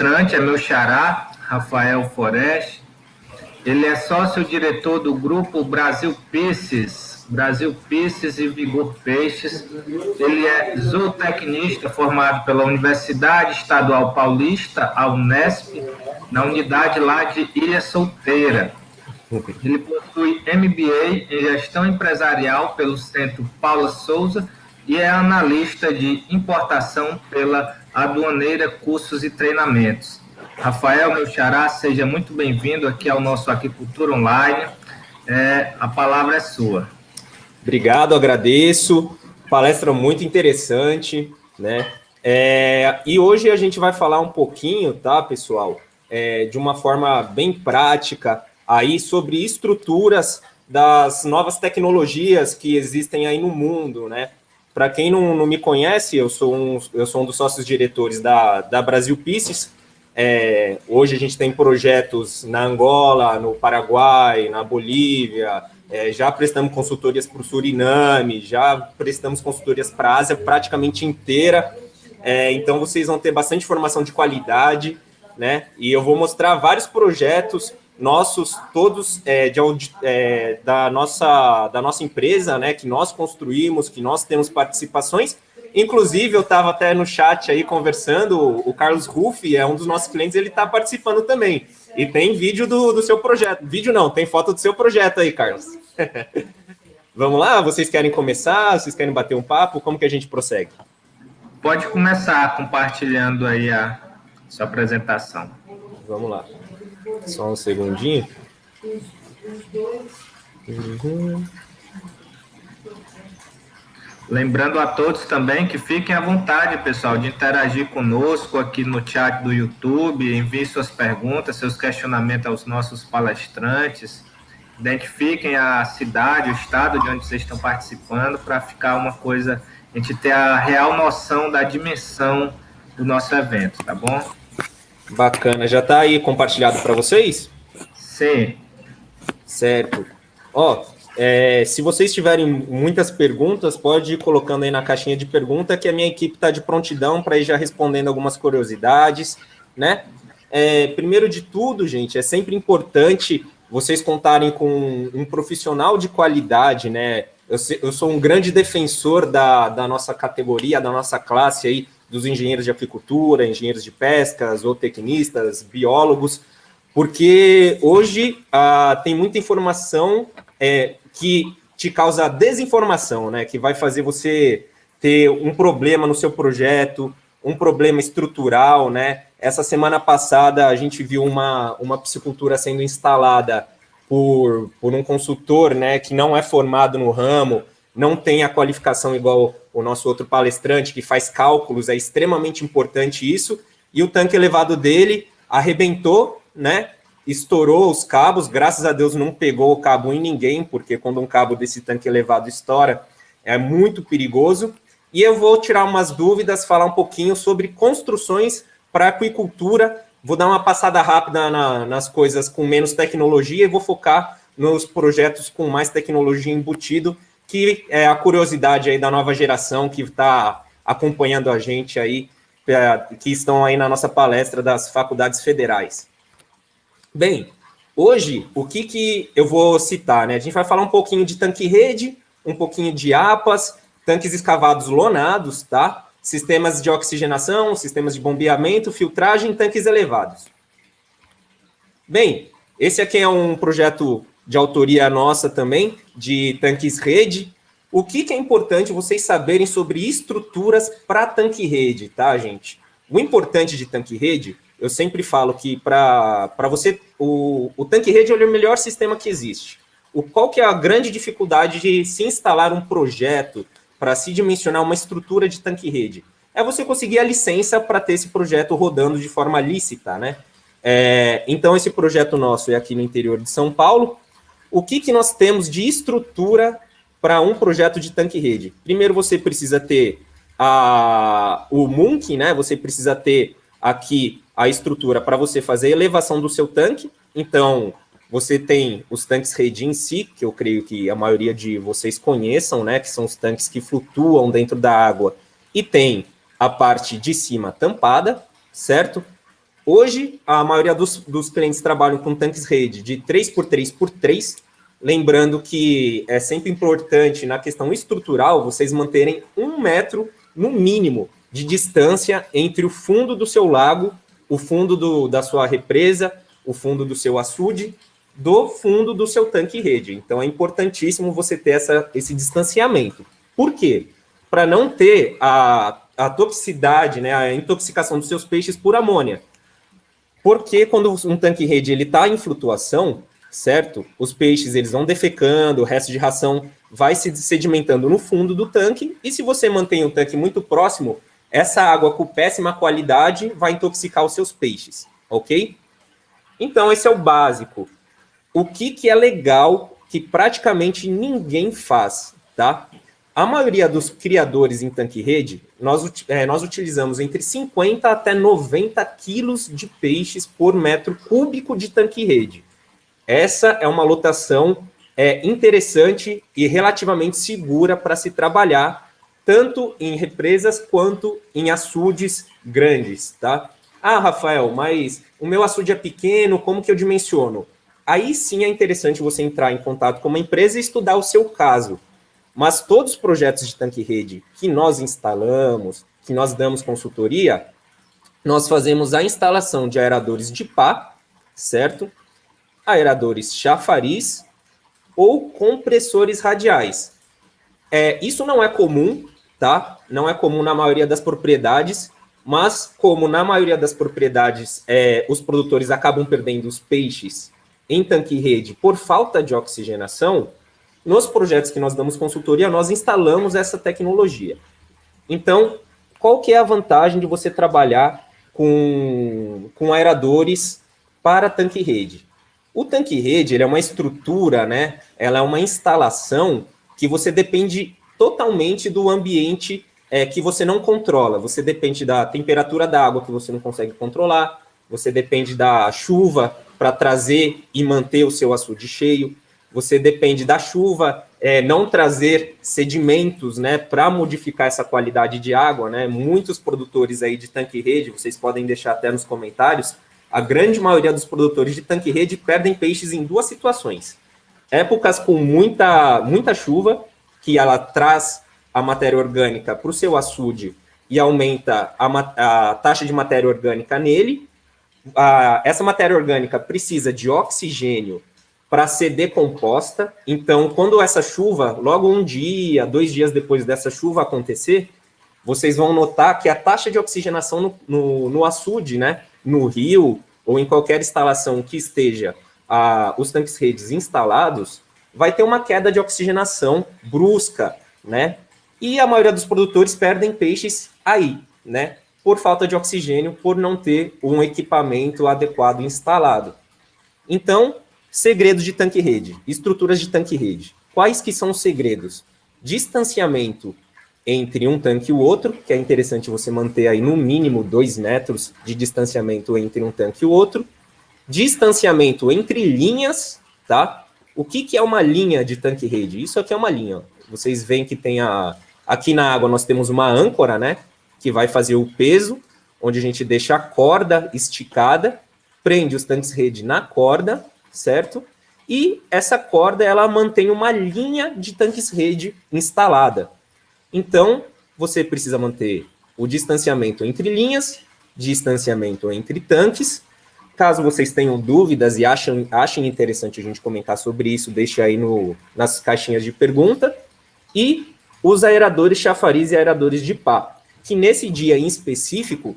palestrante é meu xará, Rafael Forest. Ele é sócio-diretor do grupo Brasil Pisces, Brasil Pisces e Vigor Peixes. Ele é zootecnista formado pela Universidade Estadual Paulista, a Unesp, na unidade lá de Ilha Solteira. Ele possui MBA em Gestão Empresarial pelo Centro Paula Souza e é analista de importação pela Aduaneira Cursos e Treinamentos. Rafael, meu xará, seja muito bem-vindo aqui ao nosso Aquicultura Online. É, a palavra é sua. Obrigado, agradeço. Palestra muito interessante, né? É, e hoje a gente vai falar um pouquinho, tá, pessoal, é, de uma forma bem prática, aí sobre estruturas das novas tecnologias que existem aí no mundo, né? Para quem não, não, me conhece, eu sou um, eu sou um dos sócios diretores da, da Brasil Pieces. É, hoje a gente tem projetos na Angola, no Paraguai, na Bolívia, é, já prestamos consultorias para o Suriname, já prestamos consultorias para a Ásia praticamente inteira. É, então vocês vão ter bastante informação de qualidade, né? E eu vou mostrar vários projetos nossos, todos é, de, é, da, nossa, da nossa empresa, né, que nós construímos, que nós temos participações. Inclusive, eu estava até no chat aí conversando, o Carlos Ruffi é um dos nossos clientes, ele está participando também. E tem vídeo do, do seu projeto. Vídeo não, tem foto do seu projeto aí, Carlos. Vamos lá? Vocês querem começar? Vocês querem bater um papo? Como que a gente prossegue? Pode começar compartilhando aí a sua apresentação. Vamos lá. Só um segundinho. Uhum. Lembrando a todos também que fiquem à vontade, pessoal, de interagir conosco aqui no chat do YouTube, envie suas perguntas, seus questionamentos aos nossos palestrantes, identifiquem a cidade, o estado de onde vocês estão participando, para ficar uma coisa, a gente ter a real noção da dimensão do nosso evento, tá bom? Bacana. Já está aí compartilhado para vocês? Sim. Certo. Ó, é, se vocês tiverem muitas perguntas, pode ir colocando aí na caixinha de pergunta que a minha equipe está de prontidão para ir já respondendo algumas curiosidades, né? É, primeiro de tudo, gente, é sempre importante vocês contarem com um profissional de qualidade, né? Eu, eu sou um grande defensor da, da nossa categoria, da nossa classe aí, dos engenheiros de apicultura, engenheiros de pesca, zootecnistas, biólogos, porque hoje ah, tem muita informação é, que te causa desinformação, né? Que vai fazer você ter um problema no seu projeto, um problema estrutural, né? Essa semana passada a gente viu uma, uma piscicultura sendo instalada por, por um consultor, né? Que não é formado no ramo, não tem a qualificação igual o nosso outro palestrante, que faz cálculos, é extremamente importante isso, e o tanque elevado dele arrebentou, né? Estourou os cabos, graças a Deus não pegou o cabo em ninguém, porque quando um cabo desse tanque elevado estoura, é muito perigoso. E eu vou tirar umas dúvidas, falar um pouquinho sobre construções para aquicultura. Vou dar uma passada rápida na, nas coisas com menos tecnologia e vou focar nos projetos com mais tecnologia embutido, que é a curiosidade aí da nova geração que está acompanhando a gente aí, é, que estão aí na nossa palestra das faculdades federais. Bem, hoje, o que, que eu vou citar? Né? A gente vai falar um pouquinho de tanque-rede, um pouquinho de APAS, tanques escavados lonados, tá? sistemas de oxigenação, sistemas de bombeamento, filtragem, tanques elevados. Bem, esse aqui é um projeto de autoria nossa também, de tanques rede. O que, que é importante vocês saberem sobre estruturas para tanque rede, tá, gente? O importante de tanque rede, eu sempre falo que para você, o, o tanque rede é o melhor sistema que existe. O, qual que é a grande dificuldade de se instalar um projeto para se dimensionar uma estrutura de tanque rede? É você conseguir a licença para ter esse projeto rodando de forma lícita, né? É, então, esse projeto nosso é aqui no interior de São Paulo, o que, que nós temos de estrutura para um projeto de tanque-rede? Primeiro, você precisa ter a, o Munk, né? Você precisa ter aqui a estrutura para você fazer a elevação do seu tanque. Então, você tem os tanques rede em si, que eu creio que a maioria de vocês conheçam, né? Que são os tanques que flutuam dentro da água. E tem a parte de cima tampada, certo? Hoje, a maioria dos, dos clientes trabalham com tanques rede de 3x3x3, lembrando que é sempre importante, na questão estrutural, vocês manterem um metro, no mínimo, de distância entre o fundo do seu lago, o fundo do, da sua represa, o fundo do seu açude, do fundo do seu tanque rede. Então, é importantíssimo você ter essa, esse distanciamento. Por quê? Para não ter a, a toxicidade, né, a intoxicação dos seus peixes por amônia. Porque quando um tanque rede está em flutuação, certo? Os peixes eles vão defecando, o resto de ração vai se sedimentando no fundo do tanque, e se você mantém o tanque muito próximo, essa água com péssima qualidade vai intoxicar os seus peixes, ok? Então, esse é o básico. O que, que é legal que praticamente ninguém faz, tá? A maioria dos criadores em tanque-rede, nós, é, nós utilizamos entre 50 até 90 quilos de peixes por metro cúbico de tanque-rede. Essa é uma lotação é, interessante e relativamente segura para se trabalhar, tanto em represas quanto em açudes grandes, tá? Ah, Rafael, mas o meu açude é pequeno, como que eu dimensiono? Aí sim é interessante você entrar em contato com uma empresa e estudar o seu caso. Mas todos os projetos de tanque-rede que nós instalamos, que nós damos consultoria, nós fazemos a instalação de aeradores de pá, certo? Aeradores chafariz ou compressores radiais. É, isso não é comum, tá? Não é comum na maioria das propriedades, mas como na maioria das propriedades é, os produtores acabam perdendo os peixes em tanque-rede por falta de oxigenação, nos projetos que nós damos consultoria, nós instalamos essa tecnologia. Então, qual que é a vantagem de você trabalhar com, com aeradores para tanque-rede? O tanque-rede é uma estrutura, né? ela é uma instalação que você depende totalmente do ambiente é, que você não controla. Você depende da temperatura da água que você não consegue controlar, você depende da chuva para trazer e manter o seu açude cheio, você depende da chuva, é, não trazer sedimentos, né, para modificar essa qualidade de água, né, muitos produtores aí de tanque-rede, vocês podem deixar até nos comentários, a grande maioria dos produtores de tanque-rede perdem peixes em duas situações. Épocas com muita, muita chuva, que ela traz a matéria orgânica para o seu açude e aumenta a, a, taxa de matéria orgânica nele. A, essa matéria orgânica precisa de oxigênio para ser decomposta. Então, quando essa chuva, logo um dia, dois dias depois dessa chuva acontecer, vocês vão notar que a taxa de oxigenação no, no, no açude, né, no rio, ou em qualquer instalação que esteja a, os tanques redes instalados, vai ter uma queda de oxigenação brusca, né? E a maioria dos produtores perdem peixes aí, né? Por falta de oxigênio, por não ter um equipamento adequado instalado. Então, Segredos de tanque-rede, estruturas de tanque-rede. Quais que são os segredos? Distanciamento entre um tanque e o outro, que é interessante você manter aí no mínimo dois metros de distanciamento entre um tanque e o outro. Distanciamento entre linhas, tá? O que, que é uma linha de tanque-rede? Isso aqui é uma linha. Vocês veem que tem a... Aqui na água nós temos uma âncora, né? Que vai fazer o peso, onde a gente deixa a corda esticada, prende os tanques-rede na corda, certo? E essa corda, ela mantém uma linha de tanques-rede instalada. Então, você precisa manter o distanciamento entre linhas, distanciamento entre tanques. Caso vocês tenham dúvidas e achem, achem interessante a gente comentar sobre isso, deixe aí no, nas caixinhas de pergunta. E os aeradores chafariz e aeradores de pá, que nesse dia em específico,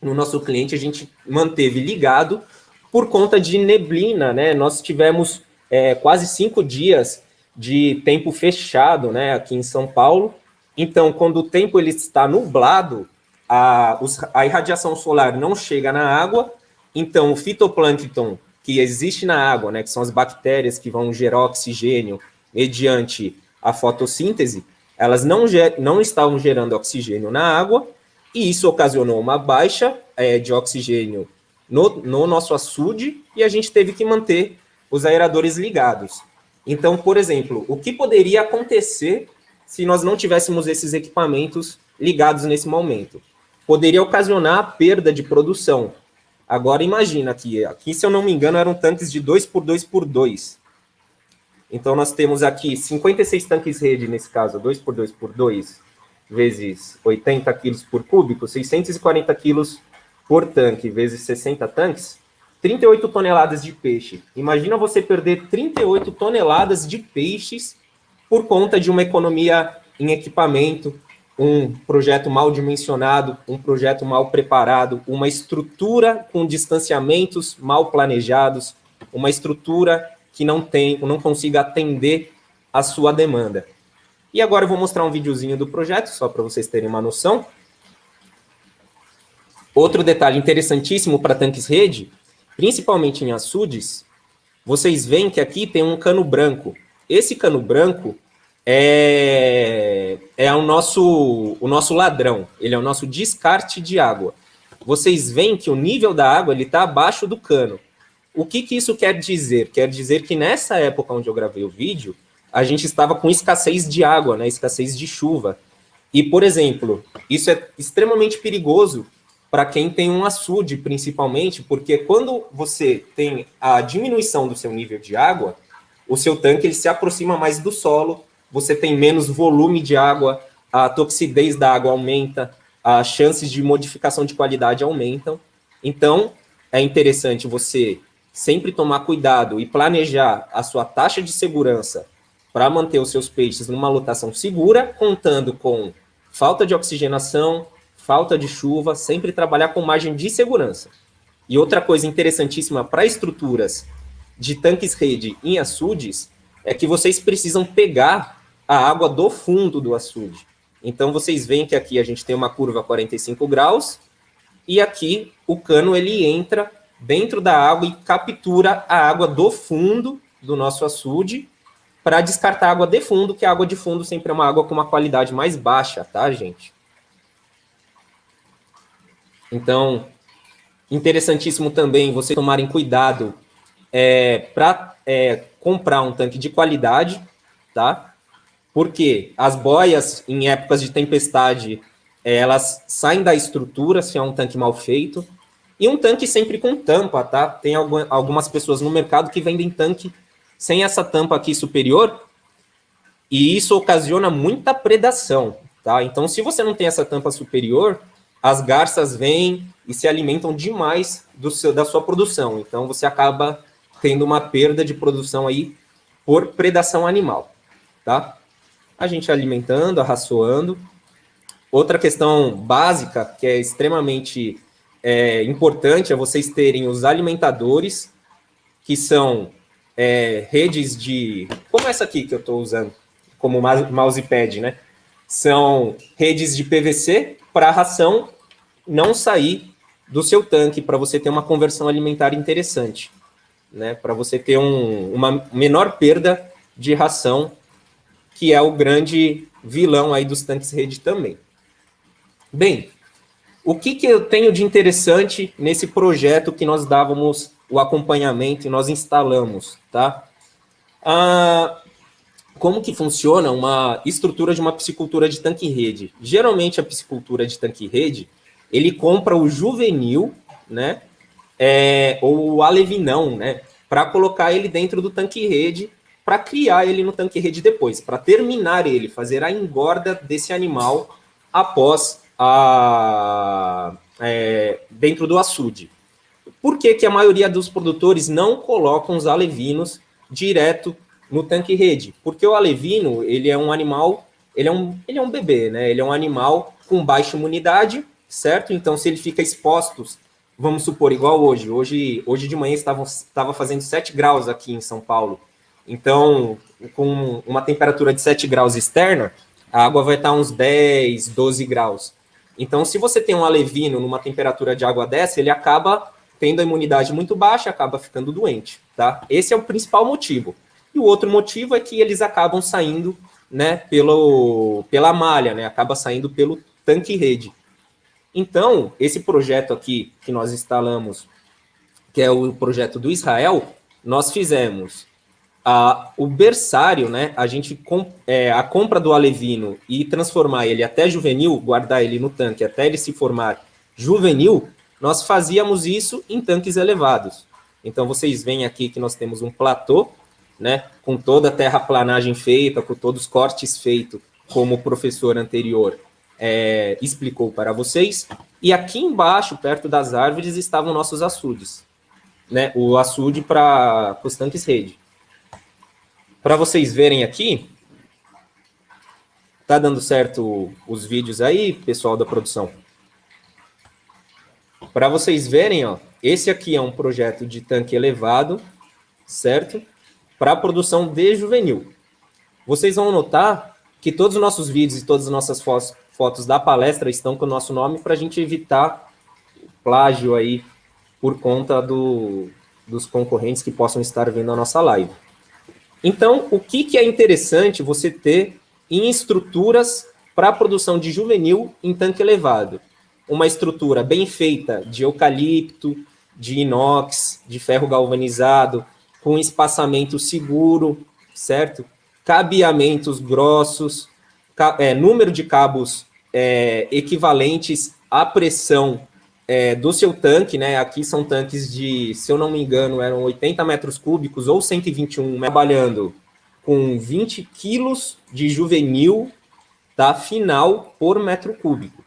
no nosso cliente, a gente manteve ligado por conta de neblina, né? Nós tivemos é, quase cinco dias de tempo fechado, né, aqui em São Paulo. Então, quando o tempo ele está nublado, a, os, a irradiação solar não chega na água, então o fitoplâncton que existe na água, né, que são as bactérias que vão gerar oxigênio mediante a fotossíntese, elas não, não estavam gerando oxigênio na água, e isso ocasionou uma baixa é, de oxigênio no, no nosso açude e a gente teve que manter os aeradores ligados. Então, por exemplo, o que poderia acontecer se nós não tivéssemos esses equipamentos ligados nesse momento? poderia ocasionar perda de produção. Agora imagina aqui, aqui se eu não me engano eram tanques de 2 por 2 por 2. Então nós temos aqui 56 tanques rede nesse caso, 2 por 2 por 2 vezes 80 quilos por cúbico, 640 quilos por tanque, vezes 60 tanques, 38 toneladas de peixe. Imagina você perder 38 toneladas de peixes por conta de uma economia em equipamento, um projeto mal dimensionado, um projeto mal preparado, uma estrutura com distanciamentos mal planejados, uma estrutura que não tem, não consiga atender a sua demanda. E agora eu vou mostrar um videozinho do projeto, só para vocês terem uma noção. Outro detalhe interessantíssimo para tanques rede, principalmente em açudes, vocês veem que aqui tem um cano branco. Esse cano branco é, é o, nosso, o nosso ladrão, ele é o nosso descarte de água. Vocês veem que o nível da água está abaixo do cano. O que, que isso quer dizer? Quer dizer que nessa época onde eu gravei o vídeo, a gente estava com escassez de água, né, escassez de chuva. E, por exemplo, isso é extremamente perigoso para quem tem um açude, principalmente, porque quando você tem a diminuição do seu nível de água, o seu tanque ele se aproxima mais do solo, você tem menos volume de água, a toxidez da água aumenta, as chances de modificação de qualidade aumentam. Então, é interessante você sempre tomar cuidado e planejar a sua taxa de segurança para manter os seus peixes numa lotação segura, contando com falta de oxigenação, falta de chuva, sempre trabalhar com margem de segurança. E outra coisa interessantíssima para estruturas de tanques rede em açudes é que vocês precisam pegar a água do fundo do açude. Então vocês veem que aqui a gente tem uma curva 45 graus e aqui o cano ele entra dentro da água e captura a água do fundo do nosso açude para descartar água de fundo, que a água de fundo sempre é uma água com uma qualidade mais baixa, tá, gente? Então, interessantíssimo também você tomarem cuidado é, para é, comprar um tanque de qualidade, tá? Porque as boias, em épocas de tempestade, é, elas saem da estrutura se é um tanque mal feito. E um tanque sempre com tampa, tá? Tem algumas pessoas no mercado que vendem tanque sem essa tampa aqui superior, e isso ocasiona muita predação, tá? Então, se você não tem essa tampa superior, as garças vêm e se alimentam demais do seu, da sua produção. Então, você acaba tendo uma perda de produção aí por predação animal, tá? A gente alimentando, arraçoando. Outra questão básica, que é extremamente é, importante, é vocês terem os alimentadores, que são é, redes de... Como essa aqui que eu estou usando como mousepad, né? São redes de PVC para a ração não sair do seu tanque, para você ter uma conversão alimentar interessante, né? Para você ter um, uma menor perda de ração, que é o grande vilão aí dos tanques rede também. Bem, o que, que eu tenho de interessante nesse projeto que nós dávamos o acompanhamento e nós instalamos, tá? Ah, como que funciona uma estrutura de uma piscicultura de tanque-rede? Geralmente, a piscicultura de tanque-rede, ele compra o juvenil, né? É, ou o alevinão, né? Para colocar ele dentro do tanque-rede, para criar ele no tanque-rede depois, para terminar ele, fazer a engorda desse animal após a, é, dentro do açude. Por que, que a maioria dos produtores não colocam os alevinos direto no tanque rede? Porque o alevino, ele é um animal, ele é um, ele é um bebê, né? Ele é um animal com baixa imunidade, certo? Então, se ele fica exposto, vamos supor, igual hoje, hoje, hoje de manhã estava, estava fazendo 7 graus aqui em São Paulo, então, com uma temperatura de 7 graus externa, a água vai estar uns 10, 12 graus. Então, se você tem um alevino numa temperatura de água dessa, ele acaba tendo a imunidade muito baixa, acaba ficando doente, tá? Esse é o principal motivo. E o outro motivo é que eles acabam saindo, né, pelo, pela malha, né, acaba saindo pelo tanque rede. Então, esse projeto aqui que nós instalamos, que é o projeto do Israel, nós fizemos a, o berçário, né, a gente com, é, a compra do alevino e transformar ele até juvenil, guardar ele no tanque até ele se formar juvenil, nós fazíamos isso em tanques elevados. Então vocês veem aqui que nós temos um platô, né, com toda a terraplanagem feita, com todos os cortes feitos, como o professor anterior é, explicou para vocês. E aqui embaixo, perto das árvores, estavam nossos açudes, né, o açude para os tanques rede. Para vocês verem aqui, tá dando certo os vídeos aí, pessoal da produção? Para vocês verem, ó, esse aqui é um projeto de tanque elevado, certo? Para a produção de juvenil. Vocês vão notar que todos os nossos vídeos e todas as nossas fotos, fotos da palestra estão com o nosso nome para a gente evitar plágio aí por conta do, dos concorrentes que possam estar vendo a nossa live. Então, o que, que é interessante você ter em estruturas para a produção de juvenil em tanque elevado? Uma estrutura bem feita de eucalipto, de inox, de ferro galvanizado, com espaçamento seguro, certo? Cabeamentos grossos, ca é, número de cabos é, equivalentes à pressão é, do seu tanque, né? Aqui são tanques de, se eu não me engano, eram 80 metros cúbicos ou 121, trabalhando com 20 quilos de juvenil da final por metro cúbico.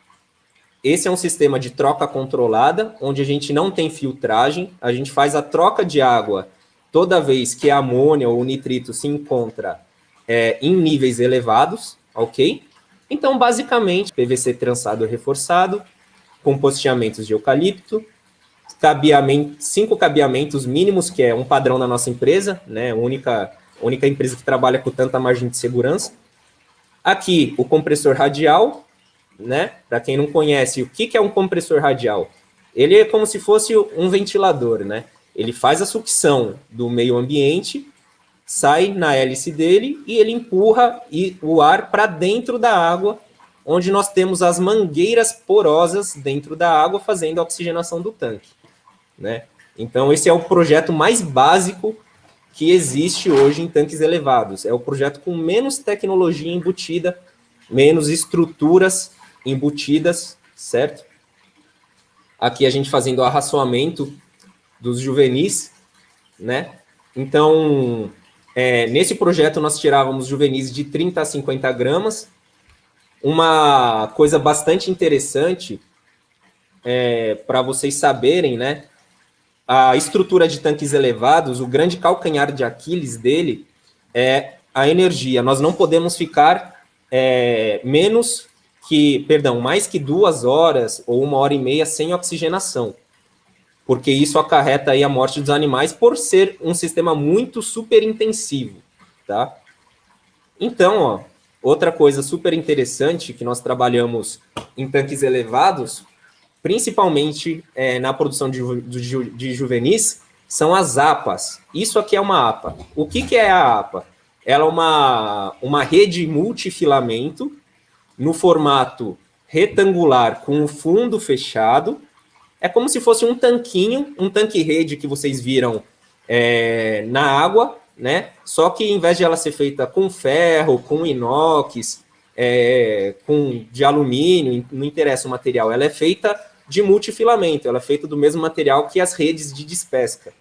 Esse é um sistema de troca controlada, onde a gente não tem filtragem, a gente faz a troca de água toda vez que a amônia ou nitrito se encontra é, em níveis elevados, ok? Então, basicamente, PVC trançado reforçado, com posteamentos de eucalipto, cabeamento, cinco cabeamentos mínimos, que é um padrão na nossa empresa, né? Única, única empresa que trabalha com tanta margem de segurança. Aqui, o compressor radial, né? Para quem não conhece, o que, que é um compressor radial? Ele é como se fosse um ventilador, né? Ele faz a sucção do meio ambiente, sai na hélice dele e ele empurra o ar para dentro da água onde nós temos as mangueiras porosas dentro da água fazendo a oxigenação do tanque. Né? Então, esse é o projeto mais básico que existe hoje em tanques elevados. É o projeto com menos tecnologia embutida, menos estruturas embutidas, certo? Aqui a gente fazendo arraçoamento dos juvenis, né? Então, é, nesse projeto nós tirávamos juvenis de 30 a 50 gramas, uma coisa bastante interessante é, para vocês saberem, né? A estrutura de tanques elevados, o grande calcanhar de Aquiles dele é a energia. Nós não podemos ficar é, menos que, perdão, mais que duas horas ou uma hora e meia sem oxigenação, porque isso acarreta aí a morte dos animais por ser um sistema muito super intensivo, tá? Então, ó, Outra coisa super interessante que nós trabalhamos em tanques elevados, principalmente é, na produção de, de, juvenis, são as APAs. Isso aqui é uma APA. O que, que é a APA? Ela é uma, uma rede multifilamento no formato retangular com o fundo fechado. É como se fosse um tanquinho, um tanque-rede que vocês viram é, na água, né? Só que em vez de ela ser feita com ferro, com inox, é, com de alumínio, não interessa o material, ela é feita de multifilamento, ela é feita do mesmo material que as redes de despesca.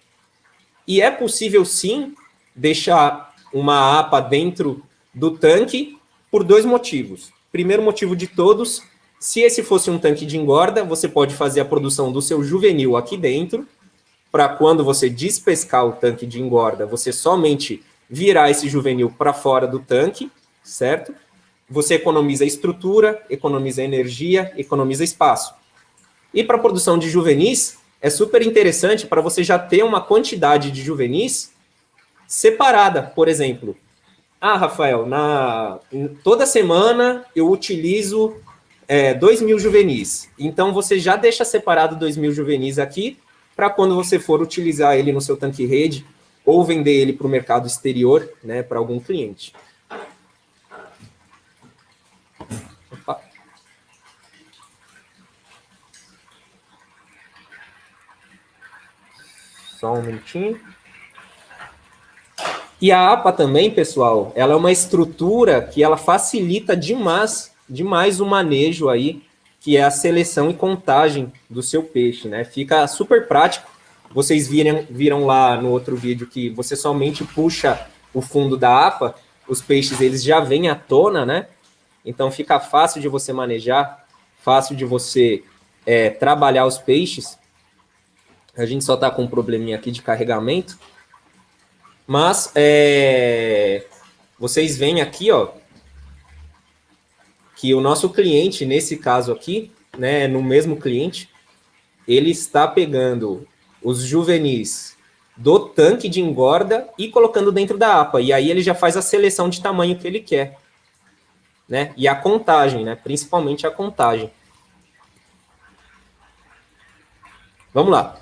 E é possível sim deixar uma APA dentro do tanque por dois motivos. Primeiro motivo de todos, se esse fosse um tanque de engorda, você pode fazer a produção do seu juvenil aqui dentro, para quando você despescar o tanque de engorda, você somente virar esse juvenil para fora do tanque, certo? Você economiza estrutura, economiza energia, economiza espaço. E para a produção de juvenis, é super interessante para você já ter uma quantidade de juvenis separada, por exemplo. Ah, Rafael, na, toda semana eu utilizo é, 2 mil juvenis. Então, você já deixa separado 2 mil juvenis aqui para quando você for utilizar ele no seu tanque rede ou vender ele para o mercado exterior, né, para algum cliente. Opa. Só um minutinho. E a APA também, pessoal, ela é uma estrutura que ela facilita demais, demais o manejo aí, que é a seleção e contagem do seu peixe, né? Fica super prático. Vocês viram, viram lá no outro vídeo que você somente puxa o fundo da APA, os peixes eles já vêm à tona, né? Então fica fácil de você manejar, fácil de você é, trabalhar os peixes. A gente só está com um probleminha aqui de carregamento. Mas é, vocês veem aqui, ó, que o nosso cliente, nesse caso aqui, né, no mesmo cliente, ele está pegando os juvenis do tanque de engorda e colocando dentro da APA. E aí ele já faz a seleção de tamanho que ele quer. Né? E a contagem, né? principalmente a contagem. Vamos lá.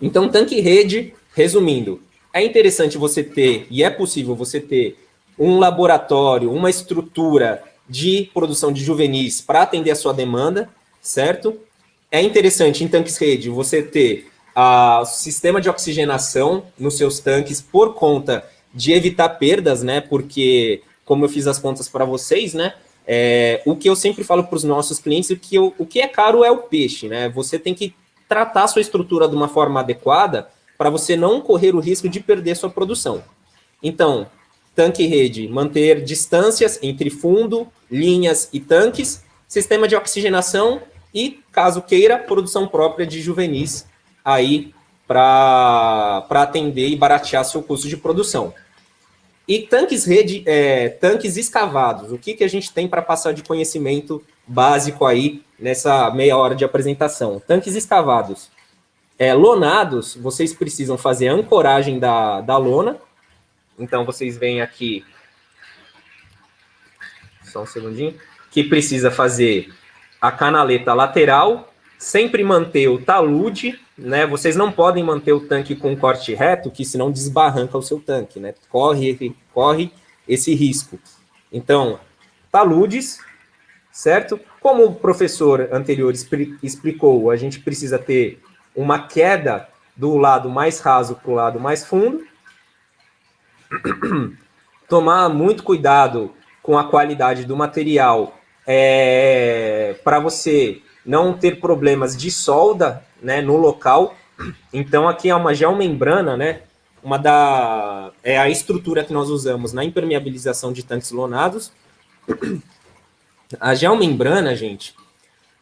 Então, tanque rede, resumindo, é interessante você ter, e é possível você ter, um laboratório, uma estrutura de produção de juvenis para atender a sua demanda, certo? É interessante em tanques rede você ter o sistema de oxigenação nos seus tanques por conta de evitar perdas, né? Porque, como eu fiz as contas para vocês, né? É, o que eu sempre falo para os nossos clientes, o que, o que é caro é o peixe, né? Você tem que tratar a sua estrutura de uma forma adequada para você não correr o risco de perder sua produção. Então, tanque rede, manter distâncias entre fundo, linhas e tanques, sistema de oxigenação e, caso queira, produção própria de juvenis aí para atender e baratear seu custo de produção. E tanques rede, é, tanques escavados, o que, que a gente tem para passar de conhecimento básico aí nessa meia hora de apresentação? Tanques escavados é, lonados, vocês precisam fazer a ancoragem da, da lona. Então, vocês veem aqui, só um segundinho, que precisa fazer a canaleta lateral, sempre manter o talude, né? Vocês não podem manter o tanque com corte reto, que senão desbarranca o seu tanque, né? Corre, corre esse risco. Então, taludes, certo? Como o professor anterior explicou, a gente precisa ter uma queda do lado mais raso para o lado mais fundo. Tomar muito cuidado com a qualidade do material é, para você não ter problemas de solda né, no local. Então, aqui é uma geomembrana, né? Uma da, é a estrutura que nós usamos na impermeabilização de tanques lonados. A geomembrana, gente,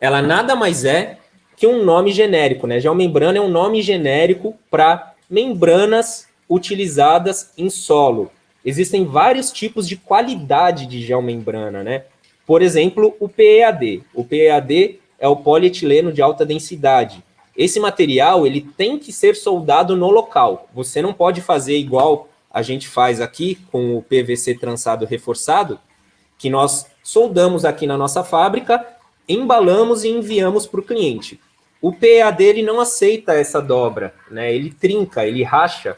ela nada mais é que um nome genérico, né? Geomembrana é um nome genérico para membranas utilizadas em solo. Existem vários tipos de qualidade de geomembrana, né? Por exemplo, o PEAD. O PEAD é o polietileno de alta densidade. Esse material ele tem que ser soldado no local. Você não pode fazer igual a gente faz aqui com o PVC trançado reforçado, que nós soldamos aqui na nossa fábrica, embalamos e enviamos para o cliente. O PEA dele não aceita essa dobra, né? Ele trinca, ele racha.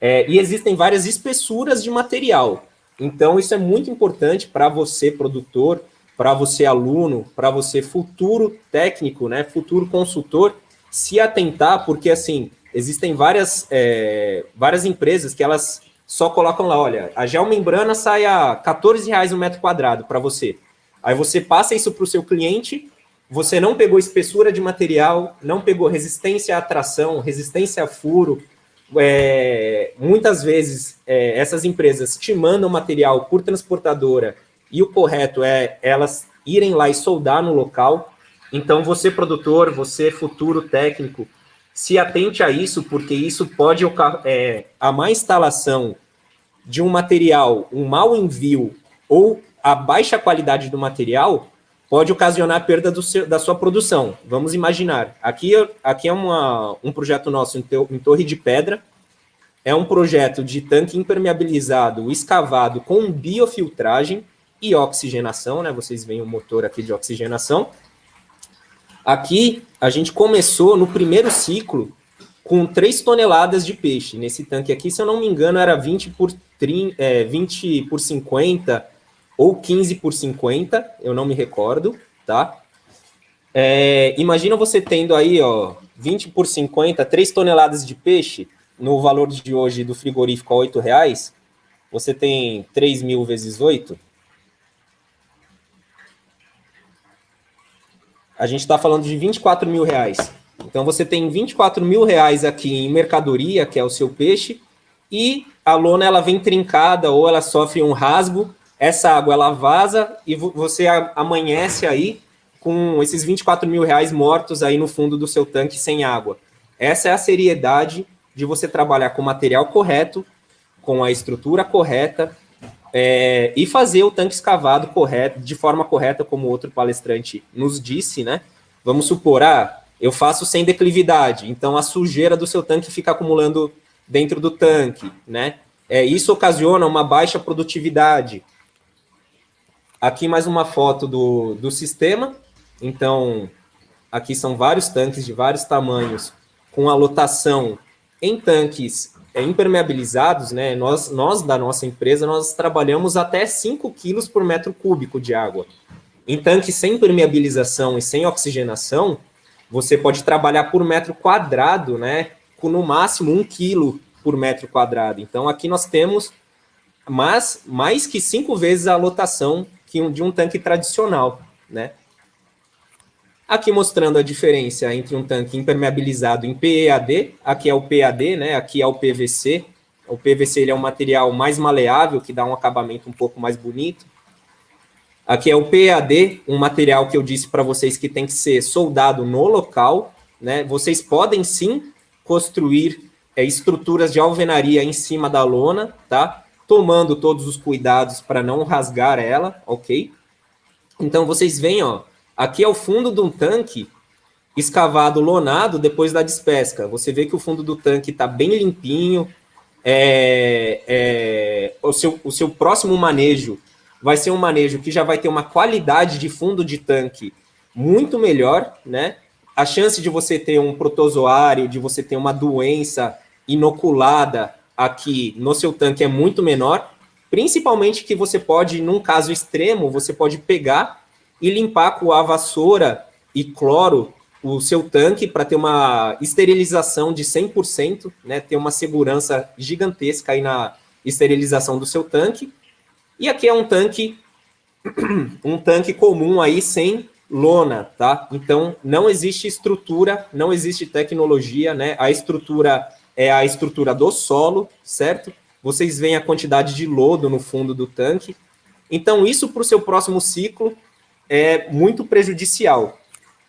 É, e existem várias espessuras de material. Então, isso é muito importante para você, produtor, para você, aluno, para você, futuro técnico, né? Futuro consultor, se atentar, porque, assim, existem várias, é, várias empresas que elas só colocam lá, olha, a geomembrana sai a 14 reais um metro quadrado para você. Aí você passa isso para o seu cliente, você não pegou espessura de material, não pegou resistência à tração, resistência a furo. É, muitas vezes, é, essas empresas te mandam material por transportadora e o correto é elas irem lá e soldar no local. Então, você, produtor, você, futuro técnico, se atente a isso, porque isso pode é, a má instalação de um material, um mau envio ou a baixa qualidade do material pode ocasionar perda seu, da sua produção. Vamos imaginar, aqui, aqui é uma, um projeto nosso em, em Torre de Pedra, é um projeto de tanque impermeabilizado, escavado com biofiltragem e oxigenação, né? Vocês veem o motor aqui de oxigenação. Aqui, a gente começou no primeiro ciclo com 3 toneladas de peixe. Nesse tanque aqui, se eu não me engano, era 20 por, 30, é, 20 por 50 ou 15 por 50, eu não me recordo, tá? É, imagina você tendo aí, ó, 20 por 50, 3 toneladas de peixe, no valor de hoje do frigorífico a 8 reais, você tem 3 mil vezes 8. A gente está falando de 24 mil reais. Então, você tem 24 mil reais aqui em mercadoria, que é o seu peixe, e a lona ela vem trincada ou ela sofre um rasgo, essa água ela vaza e você amanhece aí com esses 24 mil reais mortos aí no fundo do seu tanque sem água. Essa é a seriedade de você trabalhar com o material correto, com a estrutura correta é, e fazer o tanque escavado correto, de forma correta, como outro palestrante nos disse, né? Vamos supor, ah, eu faço sem declividade, então a sujeira do seu tanque fica acumulando dentro do tanque, né? É, isso ocasiona uma baixa produtividade. Aqui mais uma foto do, do sistema. Então, aqui são vários tanques de vários tamanhos, com a lotação em tanques é, impermeabilizados, né? Nós, nós, da nossa empresa, nós trabalhamos até 5 quilos por metro cúbico de água. Em tanques sem permeabilização e sem oxigenação, você pode trabalhar por metro quadrado, né? Com no máximo 1 quilo por metro quadrado. Então, aqui nós temos mais, mais que cinco vezes a lotação que de um tanque tradicional, né? Aqui mostrando a diferença entre um tanque impermeabilizado em PEAD, aqui é o PAD, né? aqui é o PVC. O PVC ele é um material mais maleável, que dá um acabamento um pouco mais bonito. Aqui é o PAD, um material que eu disse para vocês que tem que ser soldado no local. Né? Vocês podem sim construir é, estruturas de alvenaria em cima da lona, tá? Tomando todos os cuidados para não rasgar ela, ok? Então vocês veem, ó, Aqui é o fundo de um tanque escavado, lonado, depois da despesca. Você vê que o fundo do tanque está bem limpinho. É, é, o, seu, o seu próximo manejo vai ser um manejo que já vai ter uma qualidade de fundo de tanque muito melhor, né? A chance de você ter um protozoário, de você ter uma doença inoculada aqui no seu tanque é muito menor, principalmente que você pode, num caso extremo, você pode pegar e limpar com a vassoura e cloro o seu tanque para ter uma esterilização de 100%, né, ter uma segurança gigantesca aí na esterilização do seu tanque. E aqui é um tanque um tanque comum aí sem lona, tá? Então não existe estrutura, não existe tecnologia, né? A estrutura é a estrutura do solo, certo? Vocês veem a quantidade de lodo no fundo do tanque. Então isso para o seu próximo ciclo é muito prejudicial.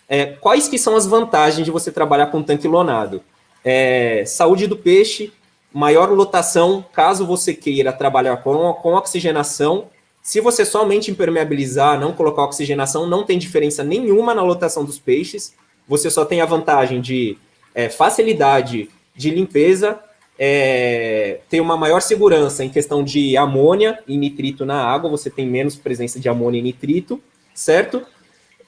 É, quais que são as vantagens de você trabalhar com tanque lonado? É, saúde do peixe, maior lotação, caso você queira trabalhar com, com oxigenação. Se você somente impermeabilizar, não colocar oxigenação, não tem diferença nenhuma na lotação dos peixes. Você só tem a vantagem de é, facilidade de limpeza, é, ter uma maior segurança em questão de amônia e nitrito na água, você tem menos presença de amônia e nitrito, certo?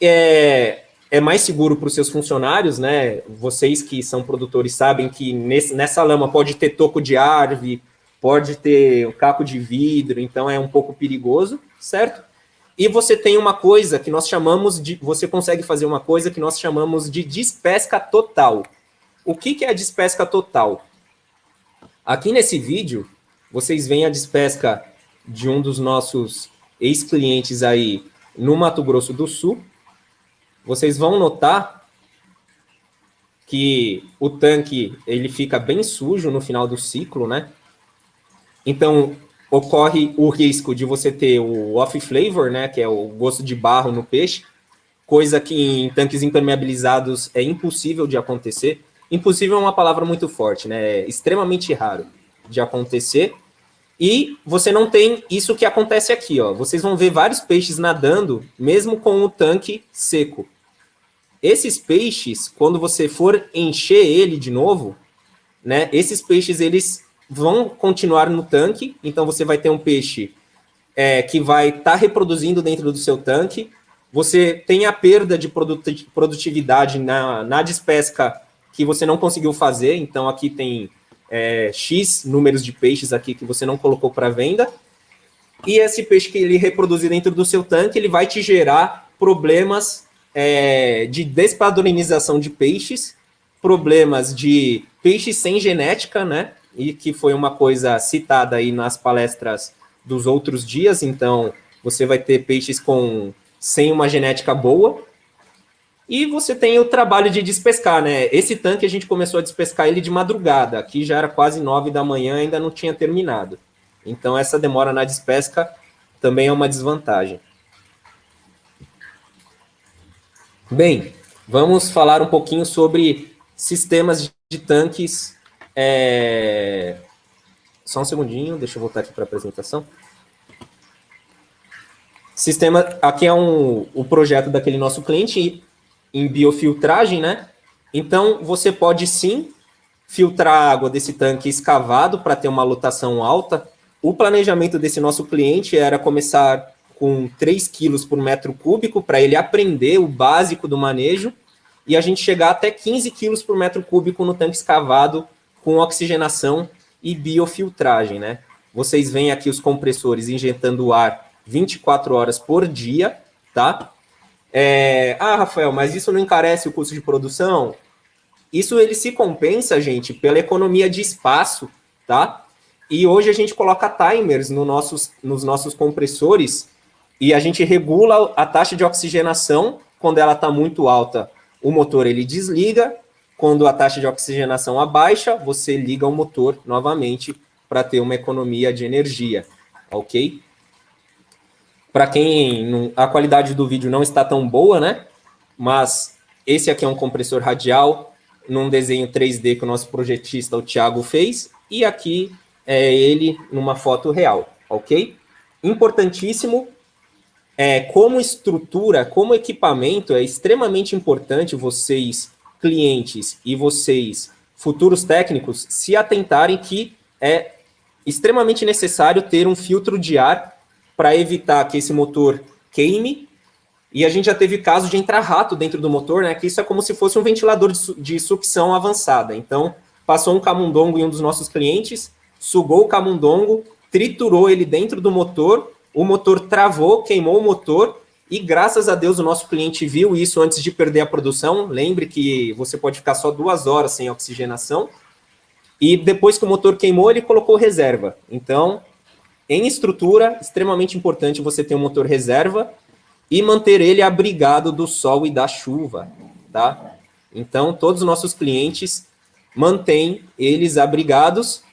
É, é mais seguro para os seus funcionários, né? Vocês que são produtores sabem que nesse, nessa lama pode ter toco de árvore, pode ter um caco de vidro, então é um pouco perigoso, certo? E você tem uma coisa que nós chamamos de, você consegue fazer uma coisa que nós chamamos de despesca total. O que, que é a despesca total? Aqui nesse vídeo, vocês veem a despesca de um dos nossos ex-clientes aí, no Mato Grosso do Sul, vocês vão notar que o tanque ele fica bem sujo no final do ciclo, né? Então, ocorre o risco de você ter o off flavor, né, que é o gosto de barro no peixe, coisa que em tanques impermeabilizados é impossível de acontecer. Impossível é uma palavra muito forte, né? É extremamente raro de acontecer. E você não tem isso que acontece aqui, ó. Vocês vão ver vários peixes nadando, mesmo com o tanque seco. Esses peixes, quando você for encher ele de novo, né? Esses peixes, eles vão continuar no tanque. Então, você vai ter um peixe é, que vai estar tá reproduzindo dentro do seu tanque. Você tem a perda de produtividade na, na despesca que você não conseguiu fazer. Então, aqui tem é, X números de peixes aqui que você não colocou para venda, e esse peixe que ele reproduzir dentro do seu tanque, ele vai te gerar problemas é, de despadronização de peixes, problemas de peixes sem genética, né? e que foi uma coisa citada aí nas palestras dos outros dias, então você vai ter peixes com sem uma genética boa, e você tem o trabalho de despescar, né? Esse tanque a gente começou a despescar ele de madrugada, aqui já era quase nove da manhã, ainda não tinha terminado. Então essa demora na despesca também é uma desvantagem. Bem, vamos falar um pouquinho sobre sistemas de tanques. É... Só um segundinho, deixa eu voltar aqui para a apresentação. Sistema, aqui é um, o projeto daquele nosso cliente em biofiltragem, né? Então, você pode sim filtrar a água desse tanque escavado para ter uma lotação alta. O planejamento desse nosso cliente era começar com 3 quilos por metro cúbico para ele aprender o básico do manejo e a gente chegar até 15 quilos por metro cúbico no tanque escavado com oxigenação e biofiltragem, né? Vocês veem aqui os compressores injetando ar 24 horas por dia, tá? É, ah, Rafael, mas isso não encarece o custo de produção? Isso ele se compensa, gente, pela economia de espaço, tá? E hoje a gente coloca timers no nossos, nos nossos compressores e a gente regula a taxa de oxigenação quando ela está muito alta. O motor ele desliga, quando a taxa de oxigenação abaixa, você liga o motor novamente para ter uma economia de energia, ok? Para quem a qualidade do vídeo não está tão boa, né? Mas esse aqui é um compressor radial num desenho 3D que o nosso projetista, o Thiago, fez. E aqui é ele numa foto real, ok? Importantíssimo, é, como estrutura, como equipamento, é extremamente importante vocês, clientes e vocês, futuros técnicos, se atentarem que é extremamente necessário ter um filtro de ar para evitar que esse motor queime. E a gente já teve caso de entrar rato dentro do motor, né? Que isso é como se fosse um ventilador de, su de sucção avançada. Então, passou um camundongo em um dos nossos clientes, sugou o camundongo, triturou ele dentro do motor, o motor travou, queimou o motor, e graças a Deus o nosso cliente viu isso antes de perder a produção. Lembre que você pode ficar só duas horas sem oxigenação. E depois que o motor queimou, ele colocou reserva. Então, em estrutura, extremamente importante você ter um motor reserva e manter ele abrigado do sol e da chuva, tá? Então, todos os nossos clientes mantêm eles abrigados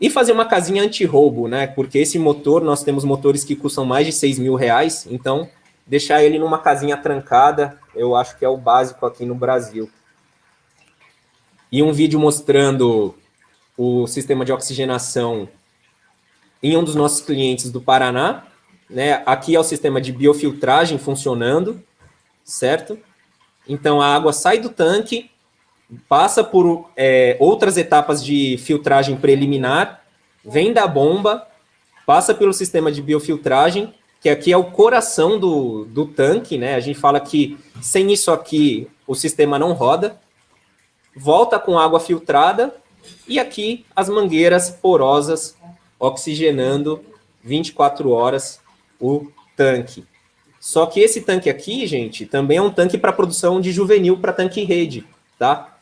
e fazer uma casinha anti-roubo, né? Porque esse motor, nós temos motores que custam mais de 6 mil reais, então deixar ele numa casinha trancada, eu acho que é o básico aqui no Brasil. E um vídeo mostrando o sistema de oxigenação em um dos nossos clientes do Paraná. Né? Aqui é o sistema de biofiltragem funcionando, certo? Então, a água sai do tanque, passa por é, outras etapas de filtragem preliminar, vem da bomba, passa pelo sistema de biofiltragem, que aqui é o coração do, do tanque, né? A gente fala que sem isso aqui o sistema não roda, volta com água filtrada, e aqui as mangueiras porosas oxigenando 24 horas o tanque. Só que esse tanque aqui, gente, também é um tanque para produção de juvenil para tanque rede, tá?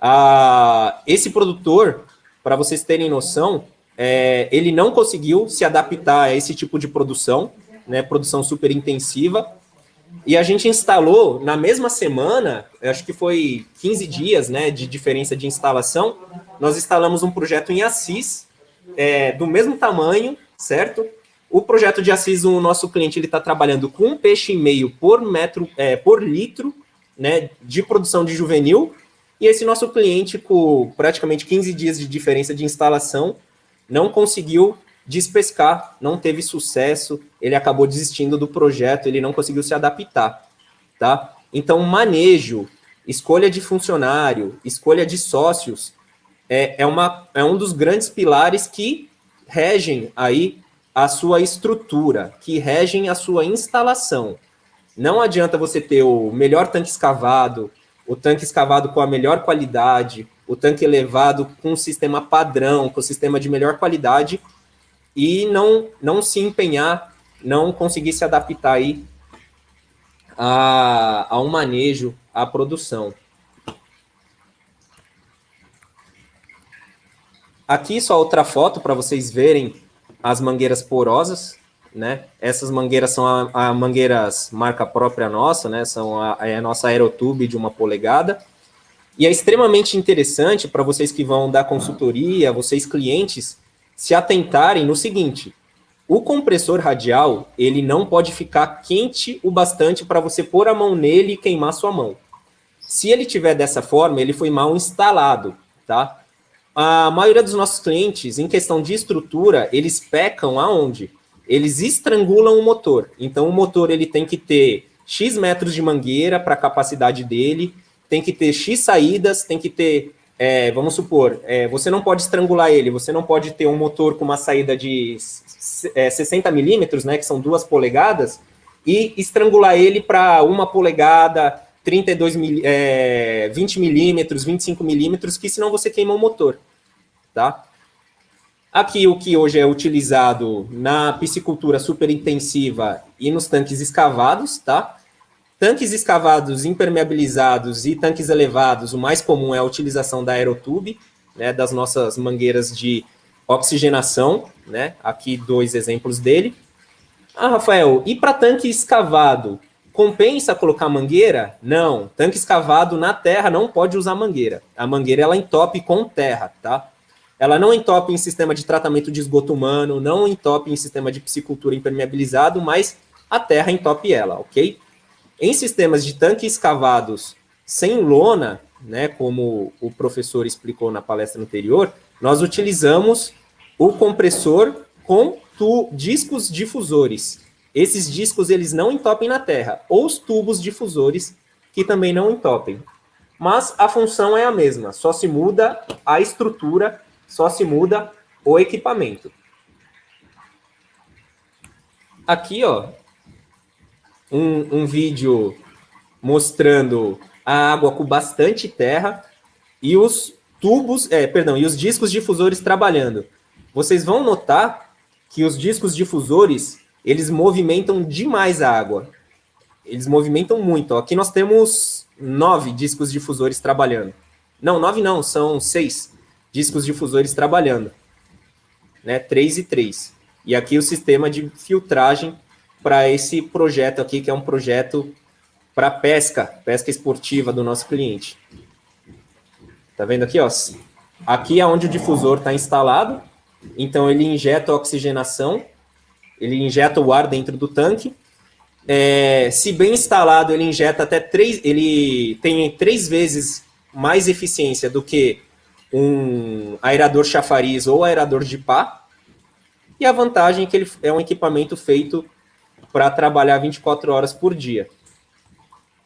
Ah, esse produtor, para vocês terem noção, é, ele não conseguiu se adaptar a esse tipo de produção, né, produção super intensiva, e a gente instalou na mesma semana, acho que foi 15 dias né, de diferença de instalação, nós instalamos um projeto em Assis, é, do mesmo tamanho, certo? O projeto de Assis, o nosso cliente ele está trabalhando com um peixe e meio por metro, é, por litro, né, de produção de juvenil. E esse nosso cliente, com praticamente 15 dias de diferença de instalação, não conseguiu despescar, não teve sucesso, ele acabou desistindo do projeto, ele não conseguiu se adaptar, tá? Então, manejo, escolha de funcionário, escolha de sócios, é, é, uma, é um dos grandes pilares que regem aí a sua estrutura, que regem a sua instalação. Não adianta você ter o melhor tanque escavado, o tanque escavado com a melhor qualidade, o tanque elevado com um sistema padrão, com um sistema de melhor qualidade, e não, não se empenhar, não conseguir se adaptar aí a, a um manejo, à produção. Aqui só outra foto para vocês verem as mangueiras porosas, né? Essas mangueiras são a, a mangueiras marca própria nossa, né? São a, é a nossa aerotube de uma polegada. E é extremamente interessante para vocês que vão dar consultoria, vocês clientes, se atentarem no seguinte, o compressor radial, ele não pode ficar quente o bastante para você pôr a mão nele e queimar sua mão. Se ele tiver dessa forma, ele foi mal instalado, tá? A maioria dos nossos clientes, em questão de estrutura, eles pecam aonde? Eles estrangulam o motor. Então, o motor ele tem que ter X metros de mangueira para a capacidade dele, tem que ter X saídas, tem que ter, é, vamos supor, é, você não pode estrangular ele, você não pode ter um motor com uma saída de é, 60 milímetros, né, que são duas polegadas, e estrangular ele para uma polegada, 32 mil, é, 20 milímetros, 25 milímetros, que senão você queima o motor, tá? Aqui o que hoje é utilizado na piscicultura super intensiva e nos tanques escavados, tá? Tanques escavados impermeabilizados e tanques elevados, o mais comum é a utilização da aerotube, né, das nossas mangueiras de oxigenação, né? Aqui dois exemplos dele. Ah, Rafael, e para tanque escavado, Compensa colocar mangueira? Não. Tanque escavado na terra não pode usar mangueira. A mangueira ela entope com terra, tá? Ela não entope em sistema de tratamento de esgoto humano, não entope em sistema de piscicultura impermeabilizado, mas a terra entope ela, ok? Em sistemas de tanques escavados sem lona, né, como o professor explicou na palestra anterior, nós utilizamos o compressor com discos difusores. Esses discos eles não entopem na Terra, ou os tubos difusores que também não entopem. Mas a função é a mesma, só se muda a estrutura, só se muda o equipamento. Aqui, ó, um, um vídeo mostrando a água com bastante terra e os tubos, é, perdão, e os discos difusores trabalhando. Vocês vão notar que os discos difusores eles movimentam demais a água. Eles movimentam muito. Aqui nós temos nove discos difusores trabalhando. Não, nove não, são seis discos difusores trabalhando. Né? Três e três. E aqui o sistema de filtragem para esse projeto aqui, que é um projeto para pesca, pesca esportiva do nosso cliente. Tá vendo aqui, ó? Aqui é onde o difusor está instalado, então ele injeta oxigenação ele injeta o ar dentro do tanque. É, se bem instalado, ele injeta até três, ele tem três vezes mais eficiência do que um aerador chafariz ou aerador de pá. E a vantagem é que ele é um equipamento feito para trabalhar 24 horas por dia.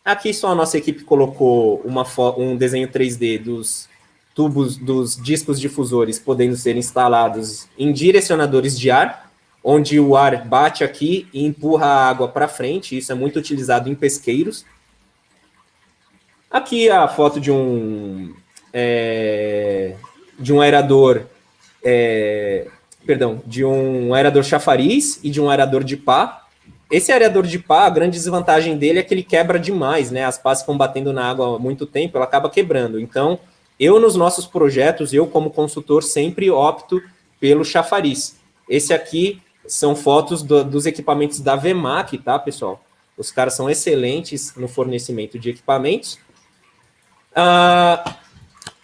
Aqui só a nossa equipe colocou uma, um desenho 3D dos tubos, dos discos difusores podendo ser instalados em direcionadores de ar, onde o ar bate aqui e empurra a água para frente, isso é muito utilizado em pesqueiros. Aqui a foto de um, é, de um aerador, é, perdão, de um aerador chafariz e de um aerador de pá. Esse aerador de pá, a grande desvantagem dele é que ele quebra demais, né? As pás ficam batendo na água há muito tempo, ela acaba quebrando. Então, eu nos nossos projetos, eu como consultor, sempre opto pelo chafariz. Esse aqui são fotos do, dos equipamentos da VMAC, tá, pessoal? Os caras são excelentes no fornecimento de equipamentos. Ah,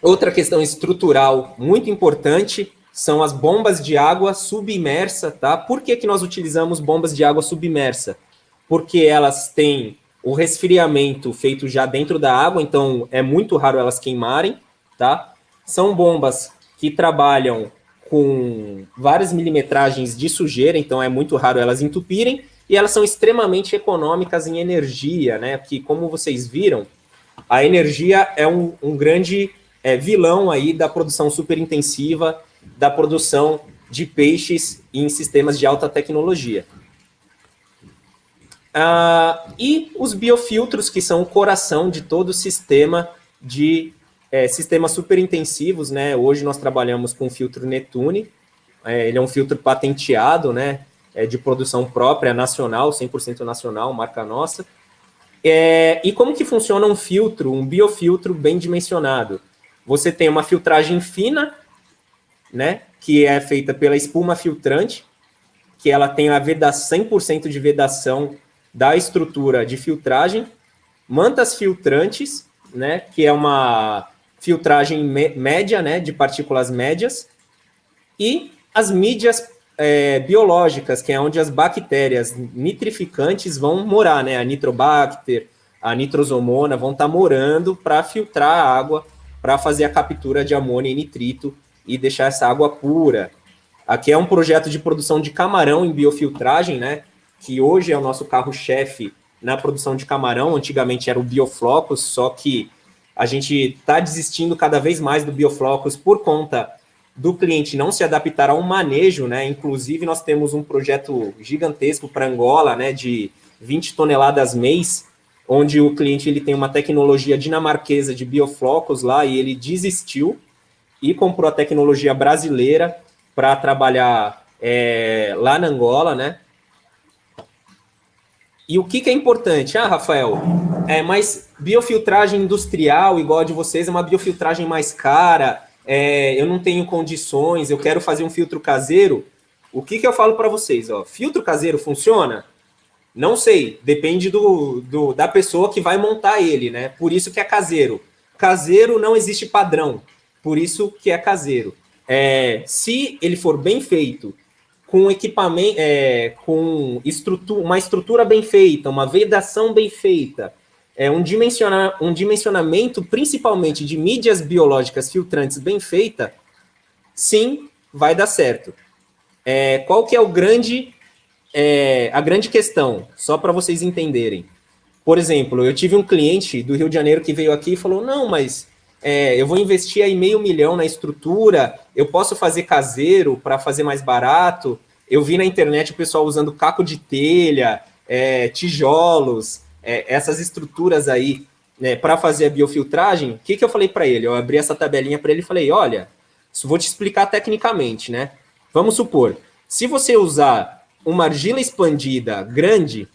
outra questão estrutural muito importante são as bombas de água submersa, tá? Por que, que nós utilizamos bombas de água submersa? Porque elas têm o resfriamento feito já dentro da água, então é muito raro elas queimarem, tá? São bombas que trabalham com várias milimetragens de sujeira, então é muito raro elas entupirem, e elas são extremamente econômicas em energia, né? Que, como vocês viram, a energia é um, um grande é, vilão aí da produção superintensiva, da produção de peixes em sistemas de alta tecnologia. Ah, e os biofiltros, que são o coração de todo o sistema de é, sistemas super intensivos, né? Hoje nós trabalhamos com o filtro Netune, é, ele é um filtro patenteado, né? É de produção própria, nacional, 100% nacional, marca nossa. É, e como que funciona um filtro, um biofiltro bem dimensionado? Você tem uma filtragem fina, né, que é feita pela espuma filtrante, que ela tem a vedação, 100% de vedação da estrutura de filtragem, mantas filtrantes, né, que é uma filtragem média, né, de partículas médias, e as mídias é, biológicas, que é onde as bactérias nitrificantes vão morar, né, a nitrobacter, a nitrosomona vão estar tá morando para filtrar a água, para fazer a captura de amônia e nitrito e deixar essa água pura. Aqui é um projeto de produção de camarão em biofiltragem, né, que hoje é o nosso carro-chefe na produção de camarão, antigamente era o Bioflocos, só que a gente está desistindo cada vez mais do Bioflocos por conta do cliente não se adaptar ao manejo, né? Inclusive, nós temos um projeto gigantesco para Angola, né, de 20 toneladas mês, onde o cliente ele tem uma tecnologia dinamarquesa de bioflocos lá e ele desistiu e comprou a tecnologia brasileira para trabalhar é, lá na Angola, né? E o que, que é importante? Ah, Rafael, é, mas biofiltragem industrial, igual a de vocês, é uma biofiltragem mais cara, é, eu não tenho condições, eu quero fazer um filtro caseiro. O que, que eu falo para vocês? Ó, filtro caseiro funciona? Não sei, depende do, do, da pessoa que vai montar ele, né? Por isso que é caseiro. Caseiro não existe padrão, por isso que é caseiro. É, se ele for bem feito com equipamento, é, com estrutura, uma estrutura bem feita, uma vedação bem feita, é, um, dimensiona, um dimensionamento principalmente de mídias biológicas filtrantes bem feita, sim, vai dar certo. É, qual que é o grande, é, a grande questão, só para vocês entenderem. Por exemplo, eu tive um cliente do Rio de Janeiro que veio aqui e falou, não, mas é, eu vou investir aí meio milhão na estrutura, eu posso fazer caseiro para fazer mais barato. Eu vi na internet o pessoal usando caco de telha, é, tijolos, é, essas estruturas aí né, para fazer a biofiltragem. O que, que eu falei para ele? Eu abri essa tabelinha para ele e falei, olha, vou te explicar tecnicamente, né? Vamos supor, se você usar uma argila expandida grande,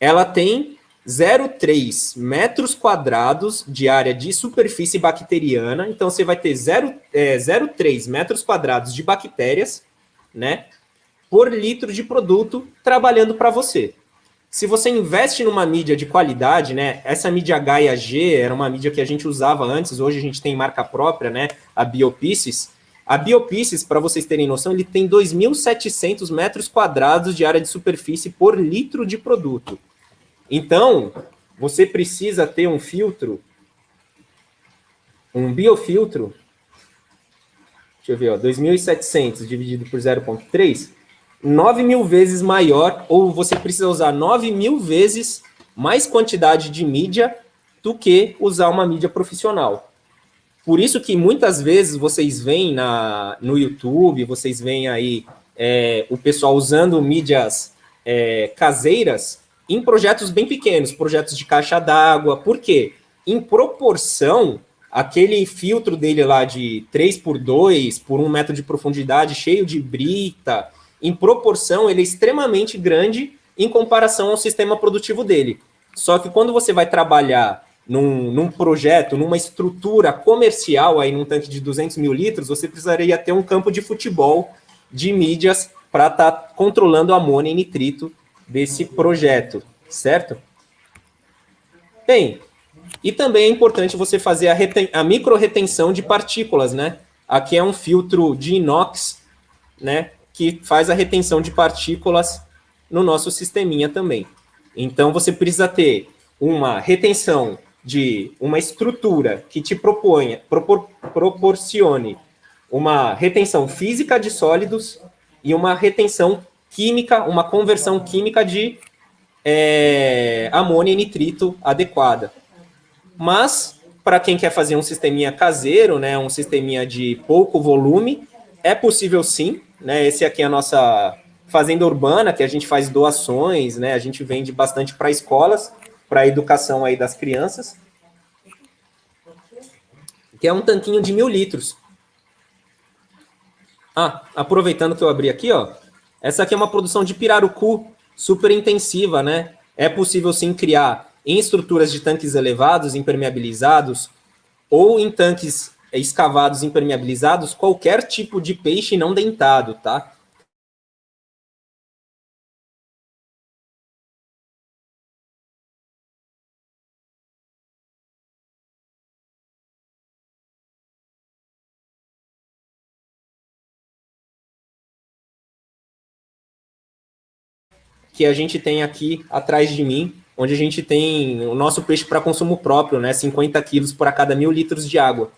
ela tem 0,3 metros quadrados de área de superfície bacteriana. Então, você vai ter 0,3 é, metros quadrados de bactérias, né? Por litro de produto trabalhando para você. Se você investe numa mídia de qualidade, né? Essa mídia Gaia G era uma mídia que a gente usava antes, hoje a gente tem marca própria, né? A Biopisces. A Biopisces, para vocês terem noção, ele tem 2.700 metros quadrados de área de superfície por litro de produto. Então, você precisa ter um filtro, um biofiltro, deixa eu ver, ó, 2.700 dividido por 0.3, 9 mil vezes maior, ou você precisa usar 9 mil vezes mais quantidade de mídia do que usar uma mídia profissional. Por isso que muitas vezes vocês veem na, no YouTube, vocês veem aí é, o pessoal usando mídias é, caseiras em projetos bem pequenos, projetos de caixa d'água. Por quê? Em proporção, aquele filtro dele lá de 3 por 2 por 1 metro de profundidade, cheio de brita, em proporção, ele é extremamente grande em comparação ao sistema produtivo dele. Só que quando você vai trabalhar num, num, projeto, numa estrutura comercial, aí num tanque de 200 mil litros, você precisaria ter um campo de futebol de mídias para estar tá controlando amônia e nitrito desse projeto, certo? Bem, e também é importante você fazer a, a micro-retenção de partículas, né? Aqui é um filtro de inox, né? Que faz a retenção de partículas no nosso sisteminha também. Então, você precisa ter uma retenção de uma estrutura que te proponha, propor, proporcione uma retenção física de sólidos e uma retenção química, uma conversão química de é, amônia e nitrito adequada. Mas, para quem quer fazer um sisteminha caseiro, né, um sisteminha de pouco volume, é possível sim. Né, esse aqui é a nossa fazenda urbana, que a gente faz doações, né, a gente vende bastante para escolas, para a educação aí das crianças. Que é um tanquinho de mil litros. Ah, aproveitando que eu abri aqui, ó, essa aqui é uma produção de pirarucu super intensiva, né? É possível sim criar em estruturas de tanques elevados, impermeabilizados, ou em tanques escavados impermeabilizados qualquer tipo de peixe não dentado, tá? Que a gente tem aqui atrás de mim, onde a gente tem o nosso peixe para consumo próprio, né, 50 quilos por cada mil litros de água.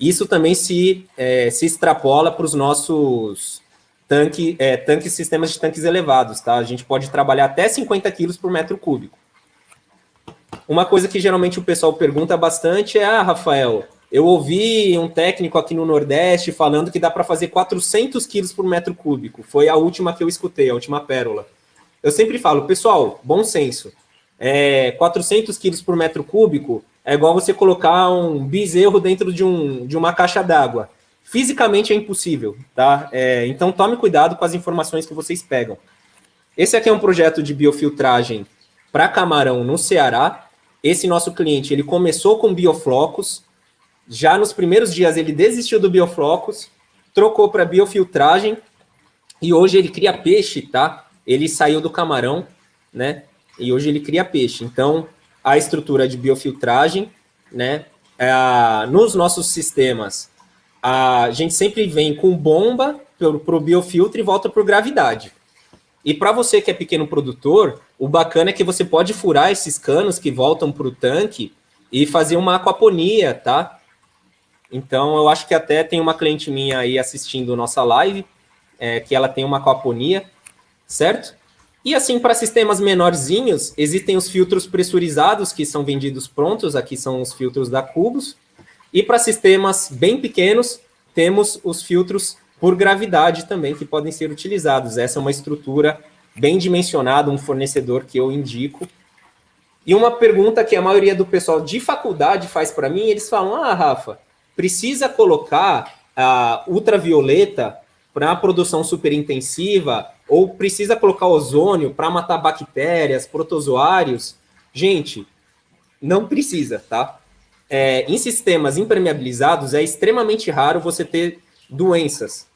Isso também se, é, se extrapola para os nossos tanque, é, tanques, sistemas de tanques elevados, tá? A gente pode trabalhar até 50 quilos por metro cúbico. Uma coisa que geralmente o pessoal pergunta bastante é, ah, Rafael, eu ouvi um técnico aqui no Nordeste falando que dá para fazer 400 quilos por metro cúbico. Foi a última que eu escutei, a última pérola. Eu sempre falo, pessoal, bom senso. É, 400 quilos por metro cúbico é igual você colocar um bezerro dentro de, um, de uma caixa d'água. Fisicamente é impossível, tá? É, então tome cuidado com as informações que vocês pegam. Esse aqui é um projeto de biofiltragem para camarão no Ceará. Esse nosso cliente, ele começou com bioflocos. Já nos primeiros dias ele desistiu do bioflocos, trocou para biofiltragem e hoje ele cria peixe, tá? Ele saiu do camarão, né? E hoje ele cria peixe. Então, a estrutura de biofiltragem, né? É, nos nossos sistemas, a gente sempre vem com bomba para o biofiltro e volta por gravidade. E para você que é pequeno produtor, o bacana é que você pode furar esses canos que voltam para o tanque e fazer uma aquaponia, tá? Então, eu acho que até tem uma cliente minha aí assistindo nossa live, é, que ela tem uma aquaponia, certo? E assim, para sistemas menorzinhos, existem os filtros pressurizados, que são vendidos prontos, aqui são os filtros da Cubos. E para sistemas bem pequenos, temos os filtros por gravidade também, que podem ser utilizados. Essa é uma estrutura bem dimensionada, um fornecedor que eu indico. E uma pergunta que a maioria do pessoal de faculdade faz para mim, eles falam, ah, Rafa, precisa colocar a ultravioleta para a produção superintensiva ou precisa colocar ozônio para matar bactérias, protozoários. Gente, não precisa, tá? É, em sistemas impermeabilizados é extremamente raro você ter doenças,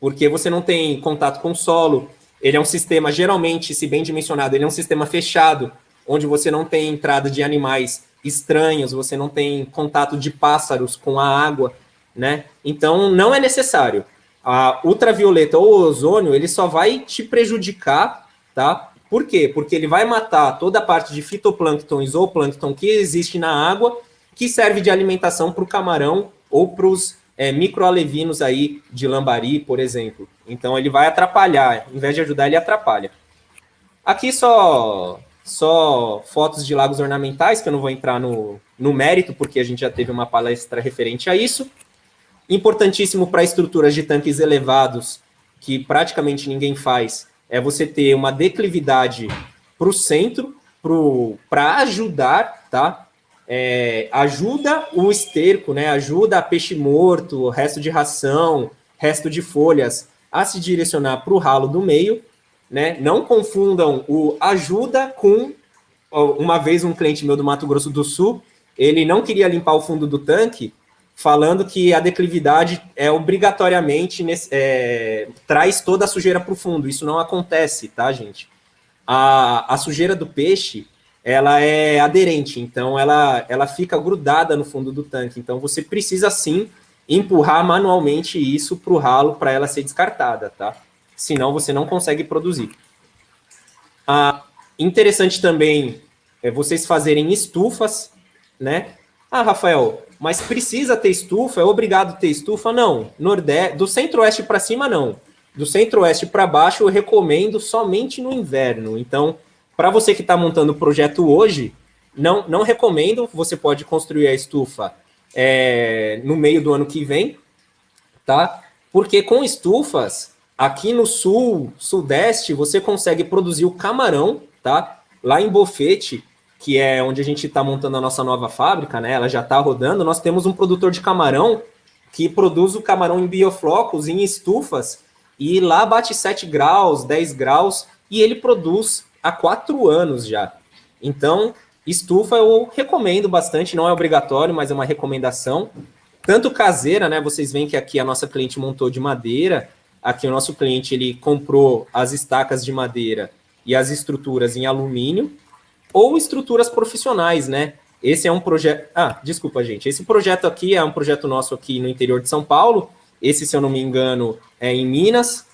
porque você não tem contato com o solo, ele é um sistema, geralmente, se bem dimensionado, ele é um sistema fechado, onde você não tem entrada de animais estranhos, você não tem contato de pássaros com a água, né? Então, não é necessário a ultravioleta ou o ozônio, ele só vai te prejudicar, tá? Por quê? Porque ele vai matar toda a parte de fitoplâncton e zooplâncton que existe na água, que serve de alimentação para o camarão ou para os é, microalevinos aí de lambari, por exemplo. Então ele vai atrapalhar, em vez de ajudar, ele atrapalha. Aqui só, só fotos de lagos ornamentais, que eu não vou entrar no, no mérito, porque a gente já teve uma palestra referente a isso. Importantíssimo para estruturas de tanques elevados, que praticamente ninguém faz, é você ter uma declividade para o centro, para ajudar, tá? É, ajuda o esterco, né? Ajuda a peixe morto, resto de ração, resto de folhas a se direcionar para o ralo do meio, né? Não confundam o ajuda com uma vez um cliente meu do Mato Grosso do Sul, ele não queria limpar o fundo do tanque, falando que a declividade é obrigatoriamente é, traz toda a sujeira para o fundo. Isso não acontece, tá, gente? A, a sujeira do peixe ela é aderente, então ela, ela fica grudada no fundo do tanque. Então você precisa sim empurrar manualmente isso para o ralo para ela ser descartada, tá? Senão você não consegue produzir. Ah, interessante também é vocês fazerem estufas, né? Ah, Rafael, mas precisa ter estufa? É obrigado ter estufa? Não. Nordeste, do centro-oeste para cima, não. Do centro-oeste para baixo, eu recomendo somente no inverno. Então, para você que está montando o projeto hoje, não, não recomendo. Você pode construir a estufa é, no meio do ano que vem, tá? Porque com estufas, aqui no sul, sudeste, você consegue produzir o camarão, tá? Lá em Bofete, que é onde a gente está montando a nossa nova fábrica, né? Ela já está rodando. Nós temos um produtor de camarão que produz o camarão em bioflocos, em estufas, e lá bate 7 graus, 10 graus, e ele produz há 4 anos já. Então, estufa eu recomendo bastante, não é obrigatório, mas é uma recomendação. tanto caseira, né? Vocês veem que aqui a nossa cliente montou de madeira, aqui o nosso cliente ele comprou as estacas de madeira e as estruturas em alumínio, ou estruturas profissionais, né? Esse é um projeto... Ah, desculpa, gente. Esse projeto aqui é um projeto nosso aqui no interior de São Paulo. Esse, se eu não me engano, é em Minas.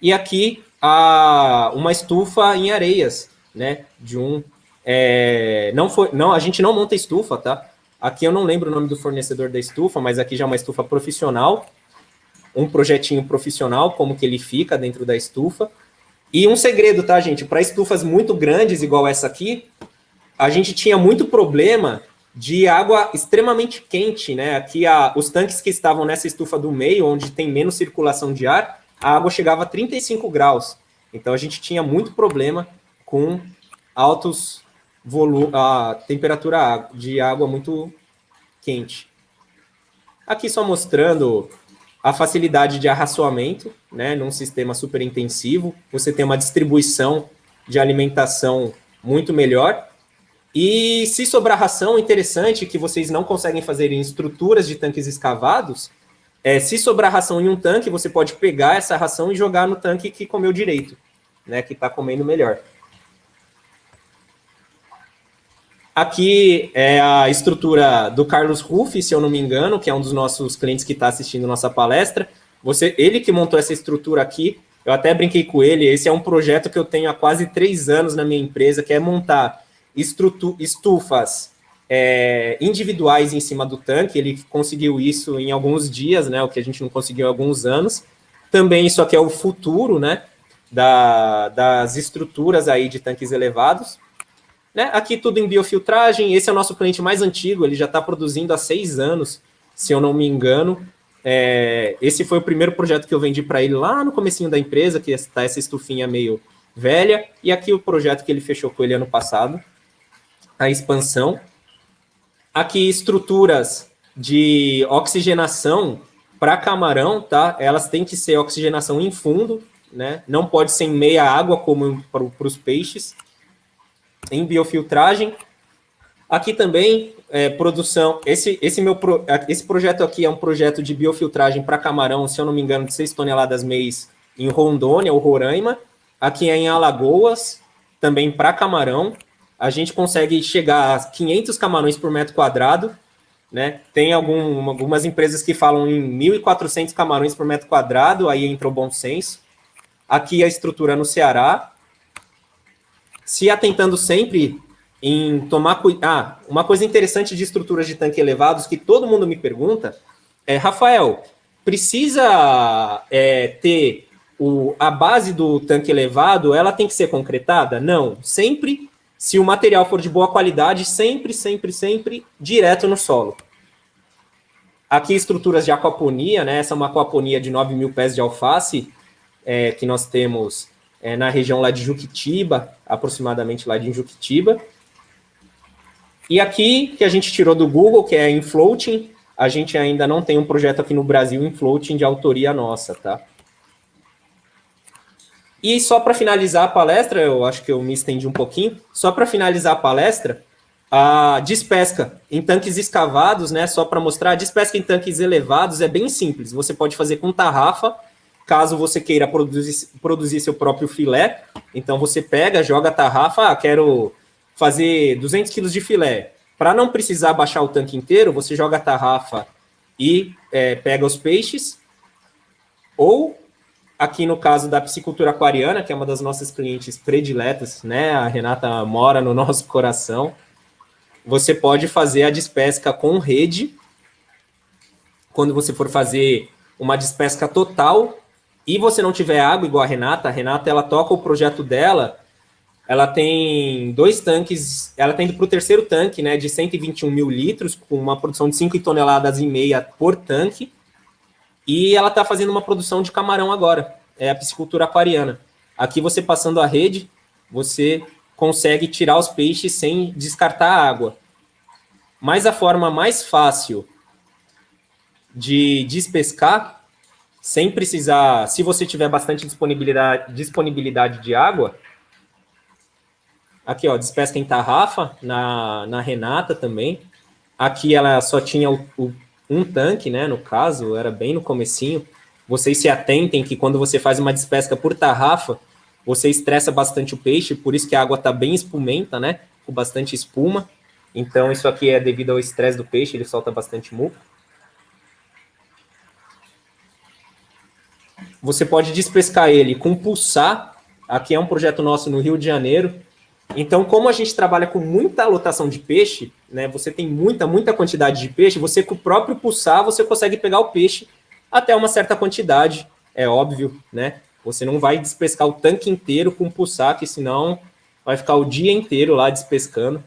E aqui, a, uma estufa em areias, né? De um... É, não foi, não, a gente não monta estufa, tá? Aqui eu não lembro o nome do fornecedor da estufa, mas aqui já é uma estufa profissional. Um projetinho profissional, como que ele fica dentro da estufa. E um segredo, tá, gente? Para estufas muito grandes, igual essa aqui, a gente tinha muito problema de água extremamente quente, né? Aqui, a, os tanques que estavam nessa estufa do meio, onde tem menos circulação de ar, a água chegava a 35 graus. Então, a gente tinha muito problema com altos volumes, a temperatura de água muito quente. Aqui só mostrando a facilidade de arraçoamento, né, num sistema super intensivo, você tem uma distribuição de alimentação muito melhor, e se sobrar ração, interessante que vocês não conseguem fazer em estruturas de tanques escavados, é, se sobrar ração em um tanque, você pode pegar essa ração e jogar no tanque que comeu direito, né, que está comendo melhor. Aqui é a estrutura do Carlos Ruff, se eu não me engano, que é um dos nossos clientes que está assistindo nossa palestra. Você, ele que montou essa estrutura aqui, eu até brinquei com ele, esse é um projeto que eu tenho há quase três anos na minha empresa, que é montar estufas é, individuais em cima do tanque, ele conseguiu isso em alguns dias, né, o que a gente não conseguiu em alguns anos. Também isso aqui é o futuro, né, da, das estruturas aí de tanques elevados. Né? Aqui tudo em biofiltragem, esse é o nosso cliente mais antigo, ele já está produzindo há seis anos, se eu não me engano. É, esse foi o primeiro projeto que eu vendi para ele lá no comecinho da empresa, que está essa estufinha meio velha, e aqui o projeto que ele fechou com ele ano passado, a expansão. Aqui estruturas de oxigenação para camarão, tá? Elas têm que ser oxigenação em fundo, né? Não pode ser em meia água como para os peixes em biofiltragem. Aqui também, é, produção, esse, esse, meu pro, esse projeto aqui é um projeto de biofiltragem para camarão, se eu não me engano, de 6 toneladas mês em Rondônia ou Roraima. Aqui é em Alagoas, também para camarão. A gente consegue chegar a 500 camarões por metro quadrado, né? Tem algum, algumas empresas que falam em 1.400 camarões por metro quadrado, aí entra o bom senso. Aqui a estrutura no Ceará, se atentando sempre em tomar cuidado. Ah, uma coisa interessante de estruturas de tanque elevados que todo mundo me pergunta é, Rafael, precisa é, ter o, a base do tanque elevado, ela tem que ser concretada? Não, sempre, se o material for de boa qualidade, sempre, sempre, sempre, direto no solo. Aqui estruturas de aquaponia, né? Essa é uma aquaponia de 9 mil pés de alface, é, que nós temos é, na região lá de Juquitiba, aproximadamente lá de Juquitiba. E aqui, que a gente tirou do Google, que é em floating, a gente ainda não tem um projeto aqui no Brasil em floating de autoria nossa, tá? E só para finalizar a palestra, eu acho que eu me estendi um pouquinho, só para finalizar a palestra, a despesca em tanques escavados, né, só para mostrar, a despesca em tanques elevados é bem simples, você pode fazer com tarrafa, Caso você queira produzir, produzir seu próprio filé, então você pega, joga a tarrafa, ah, quero fazer 200 quilos de filé. Para não precisar baixar o tanque inteiro, você joga a tarrafa e é, pega os peixes. Ou, aqui no caso da piscicultura aquariana, que é uma das nossas clientes prediletas, né? A Renata mora no nosso coração. Você pode fazer a despesca com rede. Quando você for fazer uma despesca total, e você não tiver água igual a Renata, a Renata ela toca o projeto dela, ela tem dois tanques, ela tem para o terceiro tanque, né, de 121 mil litros, com uma produção de 5 toneladas e meia por tanque, e ela está fazendo uma produção de camarão agora, é a piscicultura aquariana. Aqui você passando a rede, você consegue tirar os peixes sem descartar a água. Mas a forma mais fácil de despescar sem precisar, se você tiver bastante disponibilidade, disponibilidade de água, aqui ó, despesca em tarrafa, na, na Renata também, aqui ela só tinha o, o um tanque, né, no caso, era bem no comecinho, vocês se atentem que quando você faz uma despesca por tarrafa, você estressa bastante o peixe, por isso que a água está bem espumenta, né, com bastante espuma. Então, isso aqui é devido ao estresse do peixe, ele solta bastante muco. Você pode despescar ele com pulsar. Aqui é um projeto nosso no Rio de Janeiro. Então, como a gente trabalha com muita lotação de peixe, né, você tem muita, muita quantidade de peixe, você com o próprio pulsar, você consegue pegar o peixe até uma certa quantidade, é óbvio, né? Você não vai despescar o tanque inteiro com pulsar, que senão vai ficar o dia inteiro lá despescando.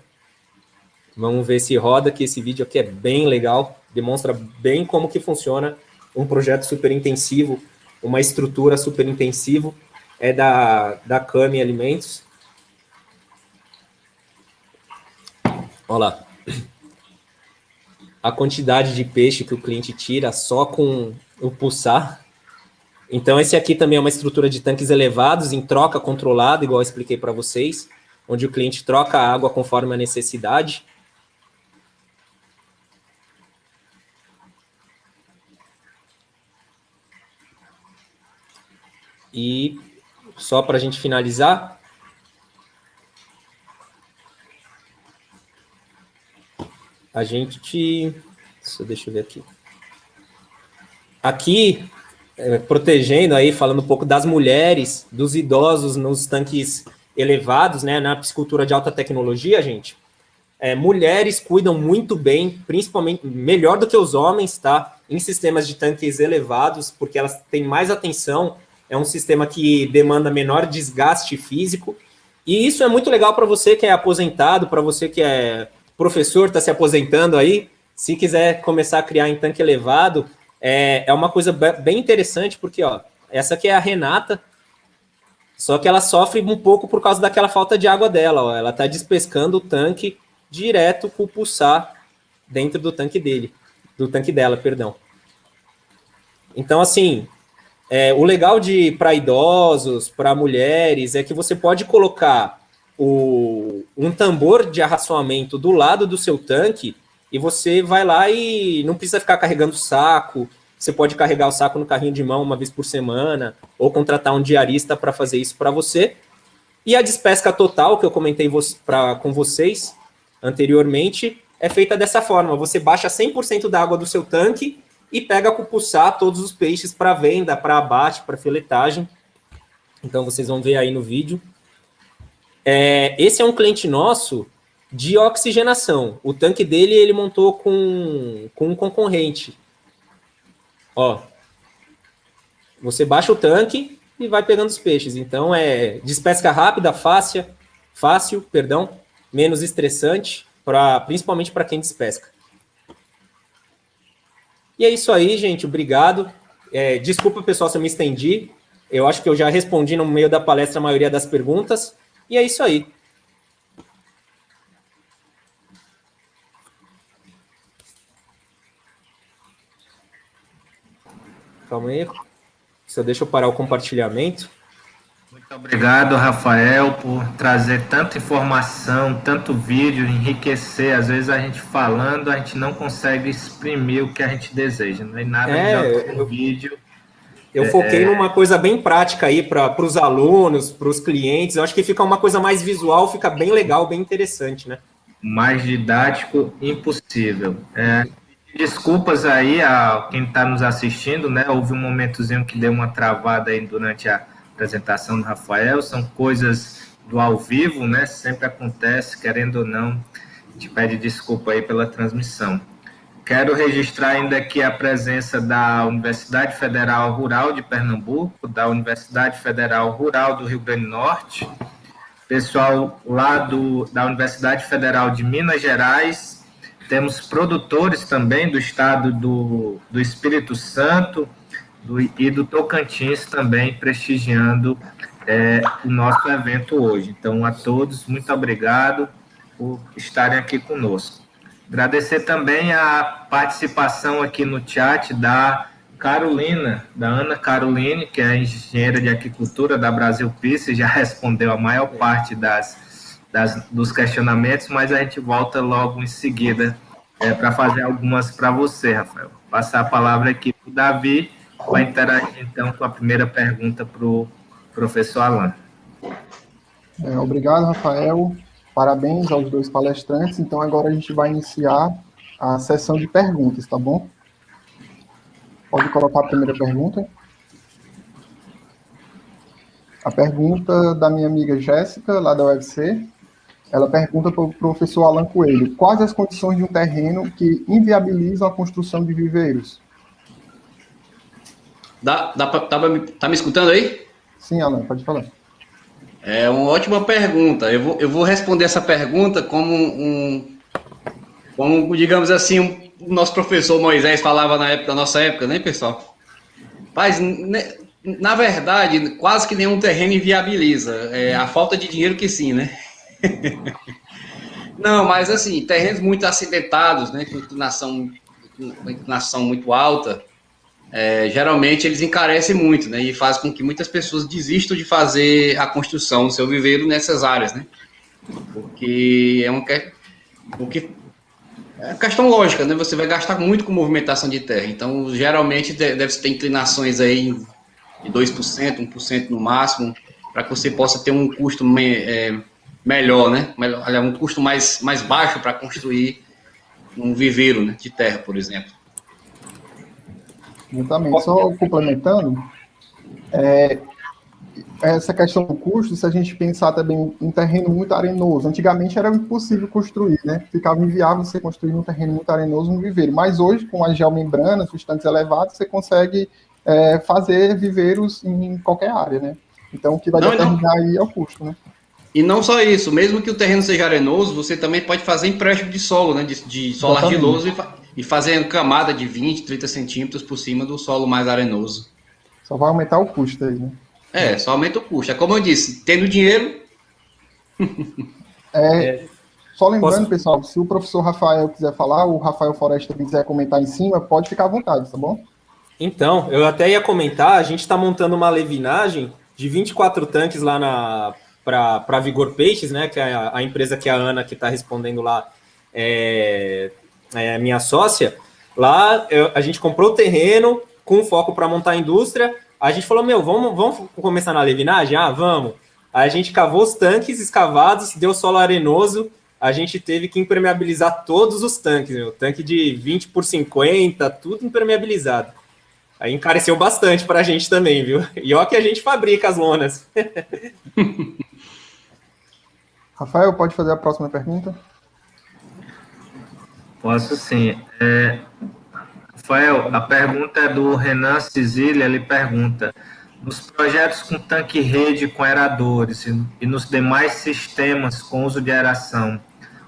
Vamos ver se roda, que esse vídeo aqui é bem legal, demonstra bem como que funciona um projeto super intensivo, uma estrutura super intensivo, é da, da Cami Alimentos. Olha lá. A quantidade de peixe que o cliente tira só com o pulsar. Então, esse aqui também é uma estrutura de tanques elevados, em troca controlada, igual eu expliquei para vocês, onde o cliente troca a água conforme a necessidade. E só para a gente finalizar, a gente... Deixa eu ver aqui. Aqui, é, protegendo aí, falando um pouco das mulheres, dos idosos nos tanques elevados, né, na piscicultura de alta tecnologia, gente, é, mulheres cuidam muito bem, principalmente, melhor do que os homens, tá? Em sistemas de tanques elevados, porque elas têm mais atenção é um sistema que demanda menor desgaste físico, e isso é muito legal para você que é aposentado, para você que é professor, está se aposentando aí, se quiser começar a criar em tanque elevado, é, é uma coisa bem interessante, porque ó, essa aqui é a Renata, só que ela sofre um pouco por causa daquela falta de água dela, ó, ela está despescando o tanque direto com o pulsar dentro do tanque dele, do tanque dela, perdão. Então, assim, é, o legal de para idosos, para mulheres, é que você pode colocar o, um tambor de arraçoamento do lado do seu tanque e você vai lá e não precisa ficar carregando saco. Você pode carregar o saco no carrinho de mão uma vez por semana ou contratar um diarista para fazer isso para você. E a despesca total, que eu comentei vo pra, com vocês anteriormente, é feita dessa forma. Você baixa 100% da água do seu tanque e pega com pulsar todos os peixes para venda, para abate, para filetagem. Então, vocês vão ver aí no vídeo. É, esse é um cliente nosso de oxigenação. O tanque dele ele montou com, com um concorrente. Ó, você baixa o tanque e vai pegando os peixes. Então, é despesca rápida, fácil, fácil, perdão, menos estressante, pra, principalmente para quem despesca. E é isso aí, gente. Obrigado. É, desculpa, pessoal, se eu me estendi. Eu acho que eu já respondi no meio da palestra a maioria das perguntas. E é isso aí. Calma aí. Só deixa eu parar o compartilhamento. Muito obrigado, Rafael, por trazer tanta informação, tanto vídeo, enriquecer. Às vezes a gente falando, a gente não consegue exprimir o que a gente deseja. Não é nada é, melhor que um vídeo. Eu é, foquei é... numa coisa bem prática aí para os alunos, para os clientes. Eu acho que fica uma coisa mais visual, fica bem legal, bem interessante, né? Mais didático, impossível. É, desculpas aí a quem está nos assistindo, né? Houve um momentozinho que deu uma travada aí durante a apresentação do Rafael, são coisas do ao vivo, né? Sempre acontece, querendo ou não, te pede desculpa aí pela transmissão. Quero registrar ainda aqui a presença da Universidade Federal Rural de Pernambuco, da Universidade Federal Rural do Rio Grande do Norte, pessoal lá do, da Universidade Federal de Minas Gerais, temos produtores também do estado do, do Espírito Santo, do, e do Tocantins também prestigiando é, o nosso evento hoje. Então, a todos, muito obrigado por estarem aqui conosco. Agradecer também a participação aqui no chat da Carolina, da Ana Caroline, que é engenheira de aquicultura da Brasil Pisse, já respondeu a maior parte das, das, dos questionamentos, mas a gente volta logo em seguida é, para fazer algumas para você, Rafael. Passar a palavra aqui para o Davi, vai interagir então com a primeira pergunta para o professor Alan. É, obrigado, Rafael. Parabéns aos dois palestrantes. Então, agora a gente vai iniciar a sessão de perguntas, tá bom? Pode colocar a primeira pergunta. A pergunta da minha amiga Jéssica, lá da UFC, ela pergunta para o professor Alan Coelho: quais as condições de um terreno que inviabilizam a construção de viveiros? Dá, dá pra, tá, tá me escutando aí? Sim, Alan, pode falar. É uma ótima pergunta. Eu vou, eu vou responder essa pergunta como um, como digamos assim, um, o nosso professor Moisés falava na época da nossa época, né, pessoal? Mas na verdade, quase que nenhum terreno inviabiliza. É a falta de dinheiro que sim, né? Não, mas assim, terrenos muito acidentados, né, com inclinação, com inclinação muito alta, é, geralmente eles encarecem muito, né, e faz com que muitas pessoas desistam de fazer a construção do seu viveiro nessas áreas, né, porque é um porque é questão lógica, né, você vai gastar muito com movimentação de terra, então geralmente deve ter inclinações aí de 2%, 1% no máximo, para que você possa ter um custo é, melhor, né? Melhor, um custo mais, mais baixo para construir um viveiro né, de terra, por exemplo. Exatamente. Só complementando, é, essa questão do custo, se a gente pensar também em terreno muito arenoso, antigamente era impossível construir, né? Ficava inviável você construir um terreno muito arenoso um viveiro. Mas hoje, com as geomembranas, substâncias elevadas, você consegue é, fazer viveiros em qualquer área, né? Então, o que vai não, determinar não. aí é o custo, né? E não só isso, mesmo que o terreno seja arenoso, você também pode fazer empréstimo de solo, né? De, de solo Exatamente. argiloso e, fa e fazer camada de 20, 30 centímetros por cima do solo mais arenoso. Só vai aumentar o custo aí, né? É, só aumenta o custo. É como eu disse, tendo dinheiro. é, é, só lembrando, Posso... pessoal, se o professor Rafael quiser falar, o Rafael Foresta quiser comentar em cima, pode ficar à vontade, tá bom? Então, eu até ia comentar, a gente está montando uma levinagem de 24 tanques lá na para Vigor Peixes, né? Que é a, a, empresa que a Ana que está respondendo lá é, é, minha sócia. Lá eu, a gente comprou o terreno com foco para montar a indústria. A gente falou, meu, vamos, vamos começar na levinagem? Ah, vamos. A gente cavou os tanques escavados, deu solo arenoso, a gente teve que impermeabilizar todos os tanques, meu. Tanque de 20 por 50, tudo impermeabilizado. Aí encareceu bastante para a gente também, viu? E ó que a gente fabrica as lonas. Rafael, pode fazer a próxima pergunta? Posso sim. É, Rafael, a pergunta é do Renan Cisília, ele pergunta, nos projetos com tanque-rede com aeradores e nos demais sistemas com uso de aeração,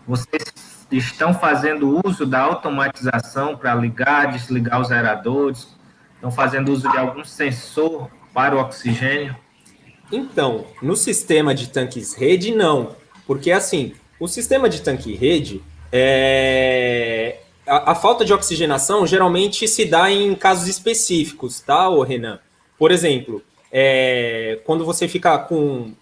vocês estão fazendo uso da automatização para ligar, desligar os aeradores? Estão fazendo uso de algum sensor para o oxigênio? Então, no sistema de tanques rede, não. Porque, assim, o sistema de tanque rede, é... a, a, falta de oxigenação geralmente se dá em casos específicos, tá, ô Renan? Por exemplo, é... quando você fica com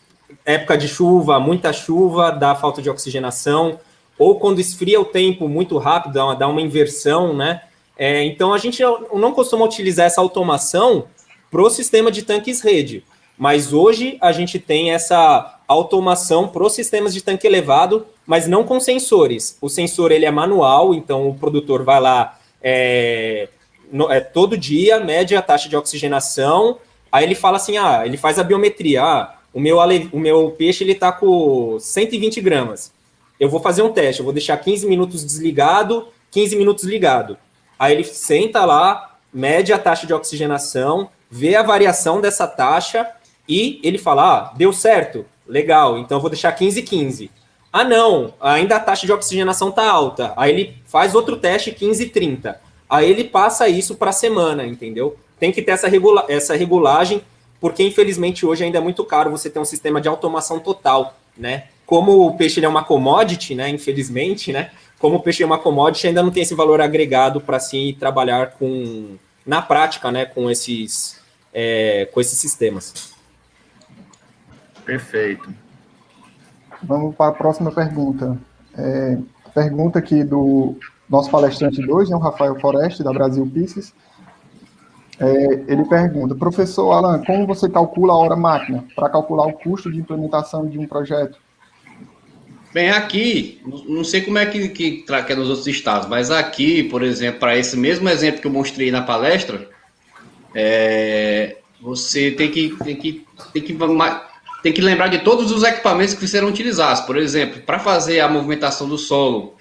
época de chuva, muita chuva, dá falta de oxigenação, ou quando esfria o tempo muito rápido, dá uma, dá uma inversão, né? É, então, a gente não costuma utilizar essa automação para o sistema de tanques rede. Mas hoje a gente tem essa automação para os sistemas de tanque elevado, mas não com sensores. O sensor ele é manual, então o produtor vai lá é, no, é, todo dia, mede a taxa de oxigenação, aí ele fala assim, ah, ele faz a biometria, ah, o meu, o meu peixe ele está com 120 gramas. Eu vou fazer um teste, eu vou deixar 15 minutos desligado, 15 minutos ligado. Aí ele senta lá, mede a taxa de oxigenação, vê a variação dessa taxa e ele fala, ah, deu certo, legal, então eu vou deixar 15 15. Ah, não, ainda a taxa de oxigenação está alta. Aí ele faz outro teste 15 30. Aí ele passa isso para a semana, entendeu? Tem que ter essa, regula essa regulagem, porque infelizmente hoje ainda é muito caro você ter um sistema de automação total, né? Como o peixe é uma commodity, né? Infelizmente, né? Como o peixe é uma commodity, ainda não tem esse valor agregado para se trabalhar com na prática, né? Com esses, é, com esses sistemas. Perfeito. Vamos para a próxima pergunta. É, pergunta aqui do nosso palestrante de hoje, né, o Rafael Foreste, da Brasil Pieces, é, ele pergunta, professor Alan, como você calcula a hora máquina para calcular o custo de implementação de um projeto? Bem, aqui, não sei como é que, que, que é nos outros estados, mas aqui, por exemplo, para esse mesmo exemplo que eu mostrei na palestra, é, você tem que, tem, que, tem, que, tem que lembrar de todos os equipamentos que serão utilizados. Por exemplo, para fazer a movimentação do solo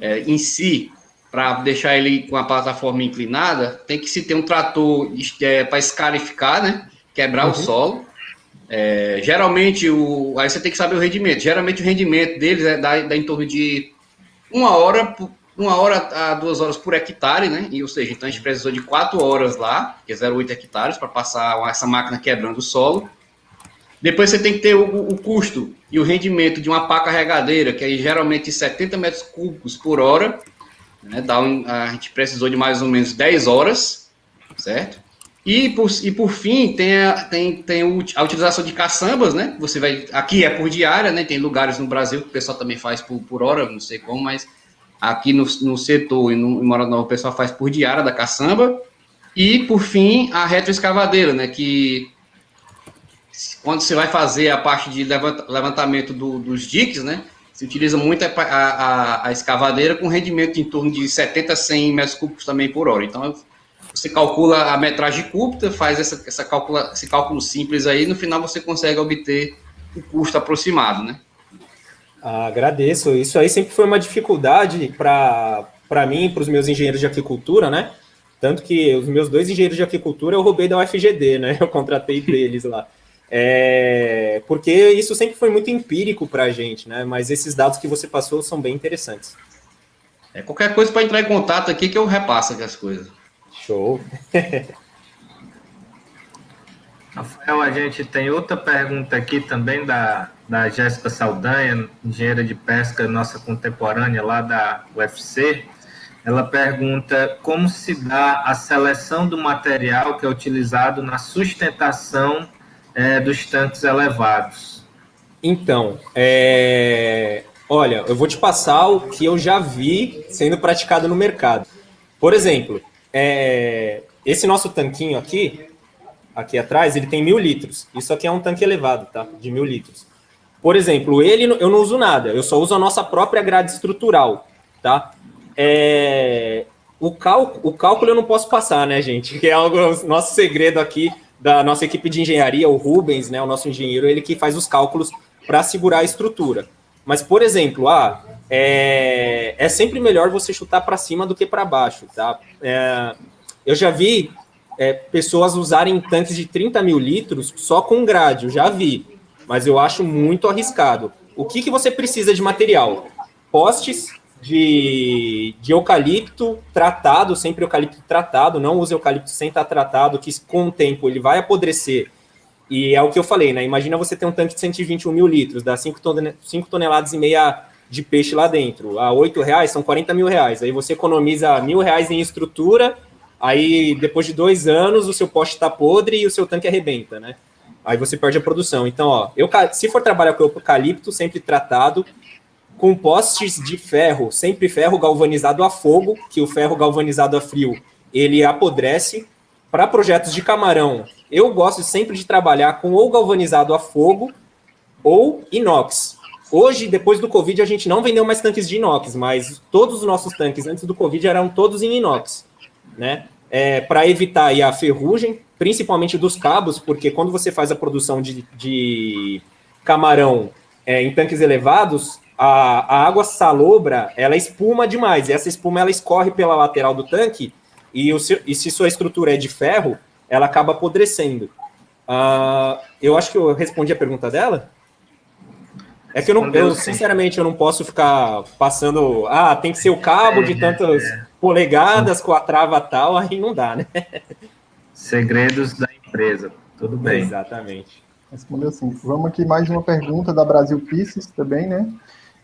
é, em si, para deixar ele com a plataforma inclinada, tem que se ter um trator é, para escarificar, né? Quebrar uhum. o solo. É, geralmente, o, aí você tem que saber o rendimento. Geralmente, o rendimento deles é dá, dá em torno de uma hora, uma hora a duas horas por hectare, né? E, ou seja, então a gente precisou de quatro horas lá, que é 0,8 hectares, para passar essa máquina quebrando o solo. Depois você tem que ter o, o, custo e o rendimento de uma pá carregadeira, que é geralmente 70 metros cúbicos por hora. Né? Dá um, a gente precisou de mais ou menos 10 horas, certo? E por, e por fim, tem a, tem, tem a utilização de caçambas, né? Você vai. Aqui é por diária, né? Tem lugares no Brasil que o pessoal também faz por, por hora, não sei como, mas aqui no, no setor e no em Mora Nova o pessoal faz por diária da caçamba. E por fim, a retroescavadeira, né? Que quando você vai fazer a parte de levantamento do, dos diques, né? Se utiliza muito a, a, a, escavadeira com rendimento em torno de 70 a 100 metros cúbicos também por hora. Então, você calcula a metragem cúbica, faz essa, essa calcula, esse cálculo simples aí, no final você consegue obter o custo aproximado, né? Agradeço. Isso aí sempre foi uma dificuldade para mim, para os meus engenheiros de aquicultura, né? Tanto que os meus dois engenheiros de aquicultura eu roubei da UFGD, né? Eu contratei deles lá. É, porque isso sempre foi muito empírico para a gente, né? Mas esses dados que você passou são bem interessantes. É, qualquer coisa para entrar em contato aqui que eu repasso aqui as coisas. Show. Rafael, a gente tem outra pergunta aqui também da, da Jéssica Saldanha, engenheira de pesca, nossa contemporânea lá da UFC. Ela pergunta como se dá a seleção do material que é utilizado na sustentação é, dos tanques elevados? Então, é... olha, eu vou te passar o que eu já vi sendo praticado no mercado. Por exemplo, é... esse nosso tanquinho aqui, aqui atrás, ele tem mil litros. Isso aqui é um tanque elevado, tá? De mil litros. Por exemplo, ele eu não uso nada, eu só uso a nossa própria grade estrutural, tá? É... O, cal... o cálculo eu não posso passar, né, gente? Que é algo nosso segredo aqui da nossa equipe de engenharia, o Rubens, né, o nosso engenheiro, ele que faz os cálculos para segurar a estrutura. Mas, por exemplo, ah, é, é sempre melhor você chutar para cima do que para baixo, tá? É, eu já vi é, pessoas usarem tanques de 30 mil litros só com grade, eu já vi, mas eu acho muito arriscado. O que, que você precisa de material? Postes de, de eucalipto tratado, sempre eucalipto tratado, não use eucalipto sem estar tratado, que com o tempo ele vai apodrecer. E é o que eu falei, né? Imagina você ter um tanque de 121 mil litros, dá 5, toneladas e meia de peixe lá dentro. A 8 reais são 40 mil reais. Aí você economiza mil reais em estrutura, aí depois de dois anos o seu poste está podre e o seu tanque arrebenta, né? Aí você perde a produção. Então, ó, eu, se for trabalhar com eucalipto, sempre tratado, com postes de ferro, sempre ferro galvanizado a fogo, que o ferro galvanizado a frio, ele apodrece. Para projetos de camarão, eu gosto sempre de trabalhar com ou galvanizado a fogo ou inox. Hoje, depois do Covid, a gente não vendeu mais tanques de inox, mas todos os nossos tanques antes do Covid eram todos em inox, né? É, para evitar a ferrugem, principalmente dos cabos, porque quando você faz a produção de, de camarão é, em tanques elevados, a, a água salobra, ela espuma demais, e essa espuma ela escorre pela lateral do tanque, e, o, e se sua estrutura é de ferro, ela acaba apodrecendo. Uh, eu acho que eu respondi a pergunta dela. É que eu, não, eu sinceramente, eu não posso ficar passando. Ah, tem que ser o cabo de é, tantas é. polegadas com a trava tal, aí não dá, né? Segredos da empresa. Tudo bem. Exatamente. Respondeu assim. Vamos aqui mais uma pergunta da Brasil Pieces também, né?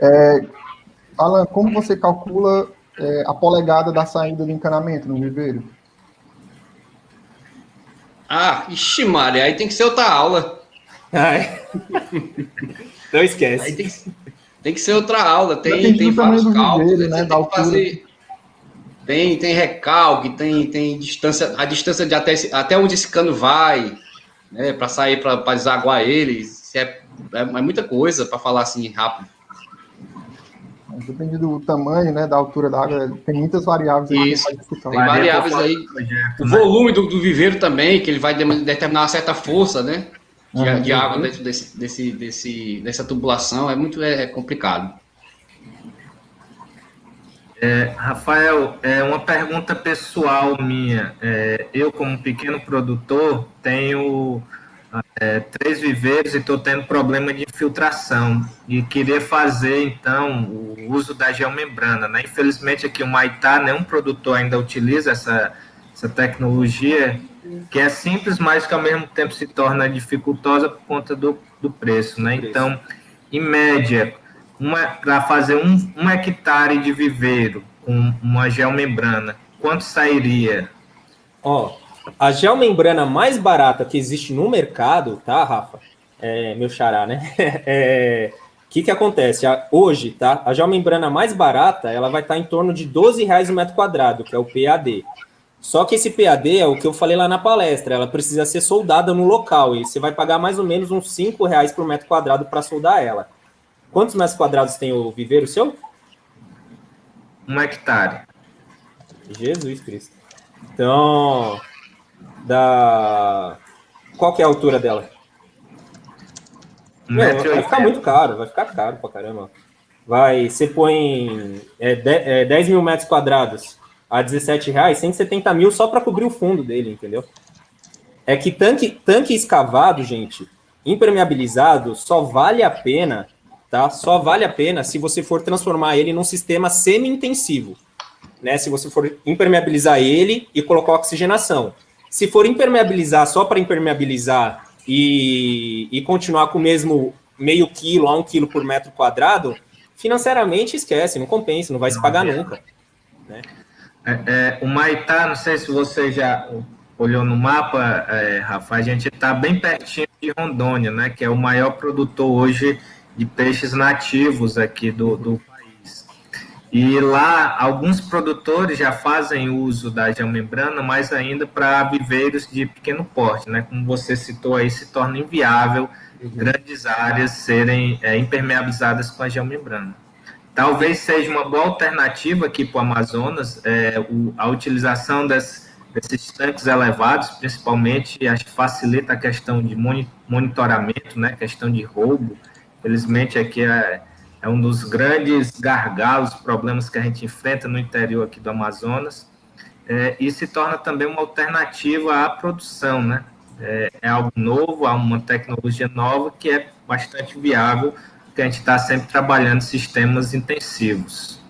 É, Alan, como você calcula é, a polegada da saída do encanamento no viveiro? Ah, ixi, Maria, aí tem que ser outra aula. Ai. Não esquece. Aí tem, tem que ser outra aula, tem, tem vários cálculos, viveiro, né, tem que fazer... tem, tem recalque, tem, tem distância, a distância de até, até onde esse cano vai, né, para sair para desaguar ele, é, é, é muita coisa para falar assim rápido. Depende do tamanho, né, da altura da água, tem muitas variáveis aí. Isso, tem variáveis aí. O volume do, do, viveiro também, que ele vai determinar uma certa força, né, de, uhum. de água dentro desse, desse, desse, dessa tubulação, é muito é, complicado. É, Rafael, é uma pergunta pessoal minha. É, eu, como pequeno produtor, tenho é, três viveiros e estou tendo problema de infiltração. E queria fazer, então, o uso da geomembrana. Né? Infelizmente, aqui o Maitá, nenhum produtor ainda utiliza essa, essa tecnologia, que é simples, mas que ao mesmo tempo se torna dificultosa por conta do, do preço. Né? Então, em média, para fazer um, um hectare de viveiro com uma geomembrana, quanto sairia? Ó, a geomembrana mais barata que existe no mercado, tá, Rafa? É, meu xará, né? É, o que, que acontece? Hoje, tá? A geomembrana mais barata, ela vai estar em torno de 12 reais o metro quadrado, que é o PAD. Só que esse PAD é o que eu falei lá na palestra, ela precisa ser soldada no local, e você vai pagar mais ou menos uns 5 reais por metro quadrado para soldar ela. Quantos metros quadrados tem o viveiro seu? Um hectare. Jesus Cristo. Então, da... Qual que é a altura dela? Meu, vai ficar muito caro, vai ficar caro pra caramba. Vai, você põe é, de, é, 10 mil metros quadrados a 17 reais, 170 mil só para cobrir o fundo dele, entendeu? É que tanque, tanque escavado, gente, impermeabilizado, só vale a pena tá? Só vale a pena se você for transformar ele num sistema semi-intensivo, né? Se você for impermeabilizar ele e colocar oxigenação. Se for impermeabilizar só para impermeabilizar e, e continuar com o mesmo meio quilo a um quilo por metro quadrado, financeiramente esquece, não compensa, não vai se pagar nunca. Né? É, é, o Maitá, não sei se você já olhou no mapa, é, Rafa, a gente está bem pertinho de Rondônia, né, que é o maior produtor hoje de peixes nativos aqui do, do. E lá, alguns produtores já fazem uso da geomembrana, mas ainda para viveiros de pequeno porte, né? Como você citou aí, se torna inviável uhum. grandes áreas serem é, impermeabilizadas com a geomembrana. Talvez seja uma boa alternativa aqui para o Amazonas é, o, a utilização das, desses tanques elevados, principalmente, acho que facilita a questão de monitoramento, né, questão de roubo, Felizmente aqui é, é um dos grandes gargalos, problemas que a gente enfrenta no interior aqui do Amazonas, é, e se torna também uma alternativa à produção, né? É, é algo novo, há uma tecnologia nova que é bastante viável, que a gente está sempre trabalhando sistemas intensivos.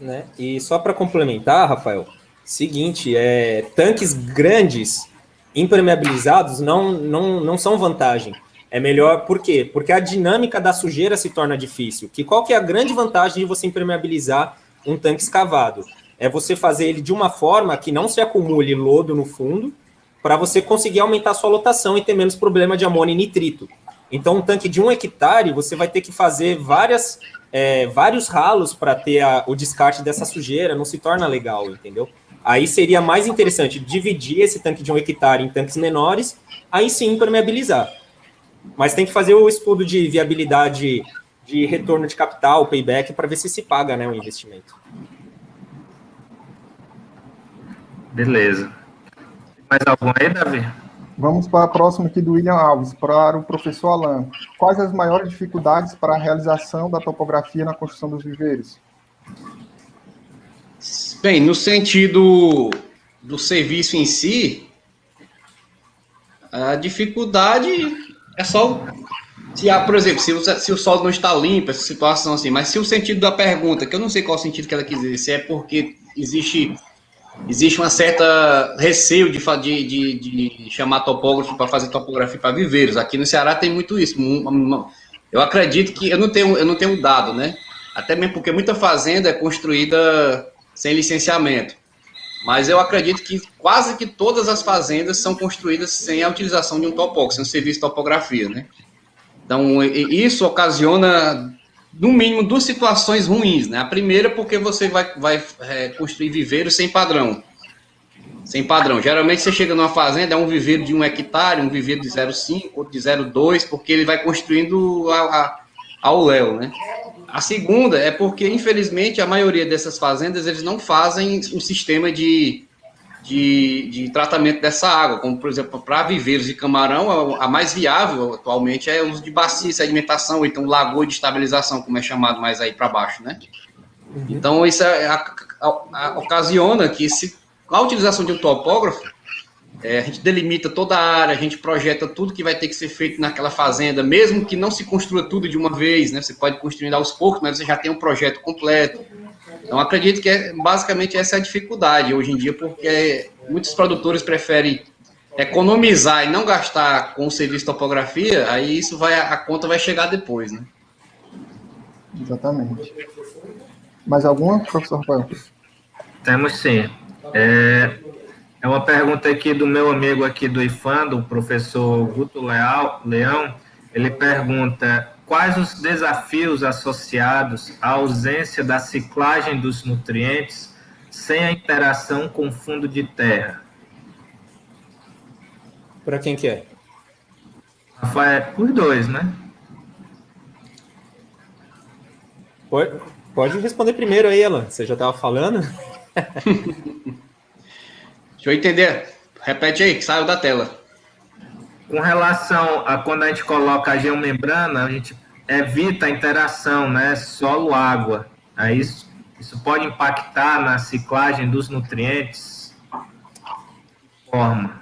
Né? E só para complementar, Rafael, seguinte, é, tanques grandes impermeabilizados não, não, não são vantagem. É melhor, por quê? Porque a dinâmica da sujeira se torna difícil. Que qual que é a grande vantagem de você impermeabilizar um tanque escavado? É você fazer ele de uma forma que não se acumule lodo no fundo, para você conseguir aumentar a sua lotação e ter menos problema de amônia e nitrito. Então, um tanque de um hectare, você vai ter que fazer várias, é, vários ralos para ter a, o descarte dessa sujeira, não se torna legal, entendeu? Aí seria mais interessante dividir esse tanque de um hectare em tanques menores, aí sim impermeabilizar. Mas tem que fazer o estudo de viabilidade de retorno de capital, payback, para ver se se paga né, o investimento. Beleza. Mais algum aí, Davi? Vamos para a próxima aqui do William Alves, para o professor Alain. Quais as maiores dificuldades para a realização da topografia na construção dos viveiros? Bem, no sentido do serviço em si, a dificuldade é só. Se há, por exemplo, se o, se o solo não está limpo, essa situação assim, mas se o sentido da pergunta, que eu não sei qual o sentido que ela quis dizer, se é porque existe existe uma certa receio de, de, de, de chamar topógrafo para fazer topografia para viveiros. Aqui no Ceará tem muito isso. Eu acredito que eu não tenho, eu não tenho dado, né? Até mesmo porque muita fazenda é construída sem licenciamento. Mas eu acredito que quase que todas as fazendas são construídas sem a utilização de um topógrafo, sem um serviço de topografia, né? Então, isso ocasiona no mínimo, duas situações ruins, né? A primeira, porque você vai, vai é, construir viveiro sem padrão. Sem padrão. Geralmente você chega numa fazenda, é um viveiro de um hectare, um viveiro de 0,5, outro de 0,2, porque ele vai construindo a, a, ao léu, né? A segunda é porque, infelizmente, a maioria dessas fazendas, eles não fazem um sistema de, de, de tratamento dessa água, como, por exemplo, para viveiros de camarão, a, a, mais viável atualmente é o uso de bacia, sedimentação, ou então lagoa de estabilização, como é chamado mais aí para baixo, né? Uhum. Então, isso é, a, a, ocasiona que se, a utilização de um topógrafo, é, a gente delimita toda a área, a gente projeta tudo que vai ter que ser feito naquela fazenda, mesmo que não se construa tudo de uma vez, né? Você pode construir aos poucos, mas você já tem um projeto completo. Então, acredito que é, basicamente essa é a dificuldade hoje em dia, porque muitos produtores preferem economizar e não gastar com o serviço de topografia, aí isso vai, a conta vai chegar depois, né? Exatamente. Mais alguma, professor Rafael? Temos sim. É, é uma pergunta aqui do meu amigo aqui do IFAM, o professor Guto Leal, Leão. Ele pergunta quais os desafios associados à ausência da ciclagem dos nutrientes sem a interação com o fundo de terra? Para quem que é? Rafael, os dois, né? Pode, pode responder primeiro aí, Alan. Você já estava falando? Deixa eu entender. Repete aí, que saiu da tela. Com relação a quando a gente coloca a geomembrana, a gente evita a interação, né? Solo-água. Aí isso, isso pode impactar na ciclagem dos nutrientes? Forma.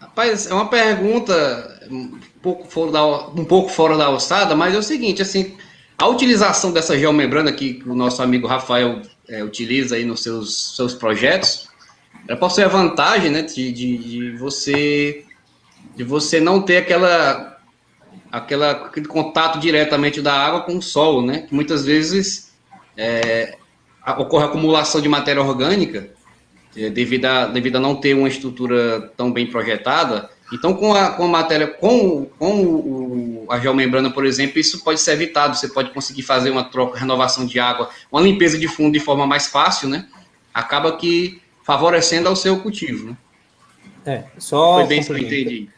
Rapaz, é uma pergunta um pouco fora da, um pouco fora da alçada, mas é o seguinte, assim, a utilização dessa geomembrana que o nosso amigo Rafael é, utiliza aí nos seus, seus projetos, ela possui a vantagem, né, de, de, de, você de você não ter aquela aquela aquele contato diretamente da água com o solo, né? Que muitas vezes é, ocorre acumulação de matéria orgânica é, devido a devido a não ter uma estrutura tão bem projetada. Então, com a, com a matéria, com, com o, a geomembrana, por exemplo, isso pode ser evitado. Você pode conseguir fazer uma troca, renovação de água, uma limpeza de fundo de forma mais fácil, né? Acaba que favorecendo ao seu cultivo. Né? É, só Foi bem que eu entendi.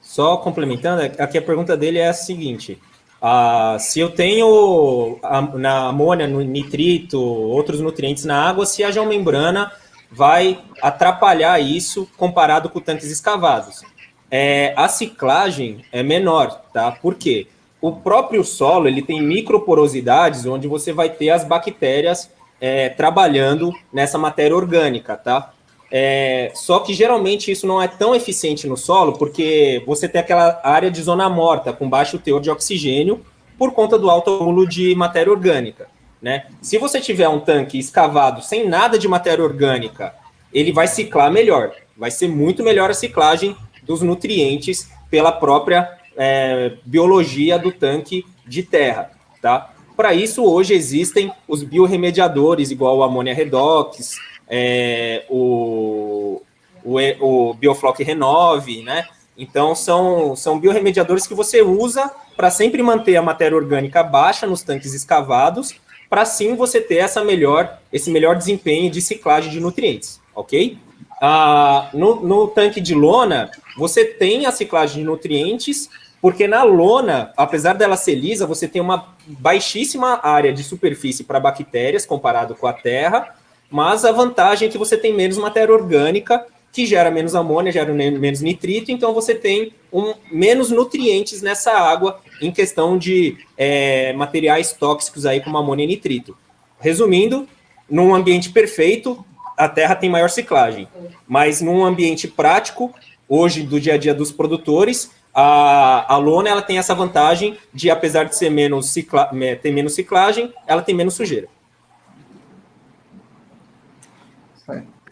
Só complementando, aqui a pergunta dele é a seguinte: ah, se eu tenho a, na amônia, no nitrito, outros nutrientes na água, se a geomembrana vai atrapalhar isso comparado com tanques escavados. É, a ciclagem é menor, tá? Por quê? O próprio solo ele tem microporosidades onde você vai ter as bactérias é, trabalhando nessa matéria orgânica, tá? É, só que geralmente isso não é tão eficiente no solo, porque você tem aquela área de zona morta, com baixo teor de oxigênio, por conta do alto acúmulo de matéria orgânica. Né? Se você tiver um tanque escavado sem nada de matéria orgânica, ele vai ciclar melhor. Vai ser muito melhor a ciclagem dos nutrientes pela própria é, biologia do tanque de terra. Tá? Para isso, hoje existem os biorremediadores, igual o amônia redox, é, o, o, o Biofloc Renove, né? Então, são, são biorremediadores que você usa para sempre manter a matéria orgânica baixa nos tanques escavados, para sim você ter essa melhor, esse melhor desempenho de ciclagem de nutrientes, ok? Ah, no, no tanque de lona, você tem a ciclagem de nutrientes, porque na lona, apesar dela ser lisa, você tem uma baixíssima área de superfície para bactérias comparado com a terra, mas a vantagem é que você tem menos matéria orgânica, que gera menos amônia, gera menos nitrito, então você tem um, menos nutrientes nessa água em questão de é, materiais tóxicos aí como amônia e nitrito. Resumindo, num ambiente perfeito, a terra tem maior ciclagem, mas num ambiente prático, hoje do dia a dia dos produtores, a, a lona ela tem essa vantagem de, apesar de ser menos cicla, ter menos ciclagem, ela tem menos sujeira.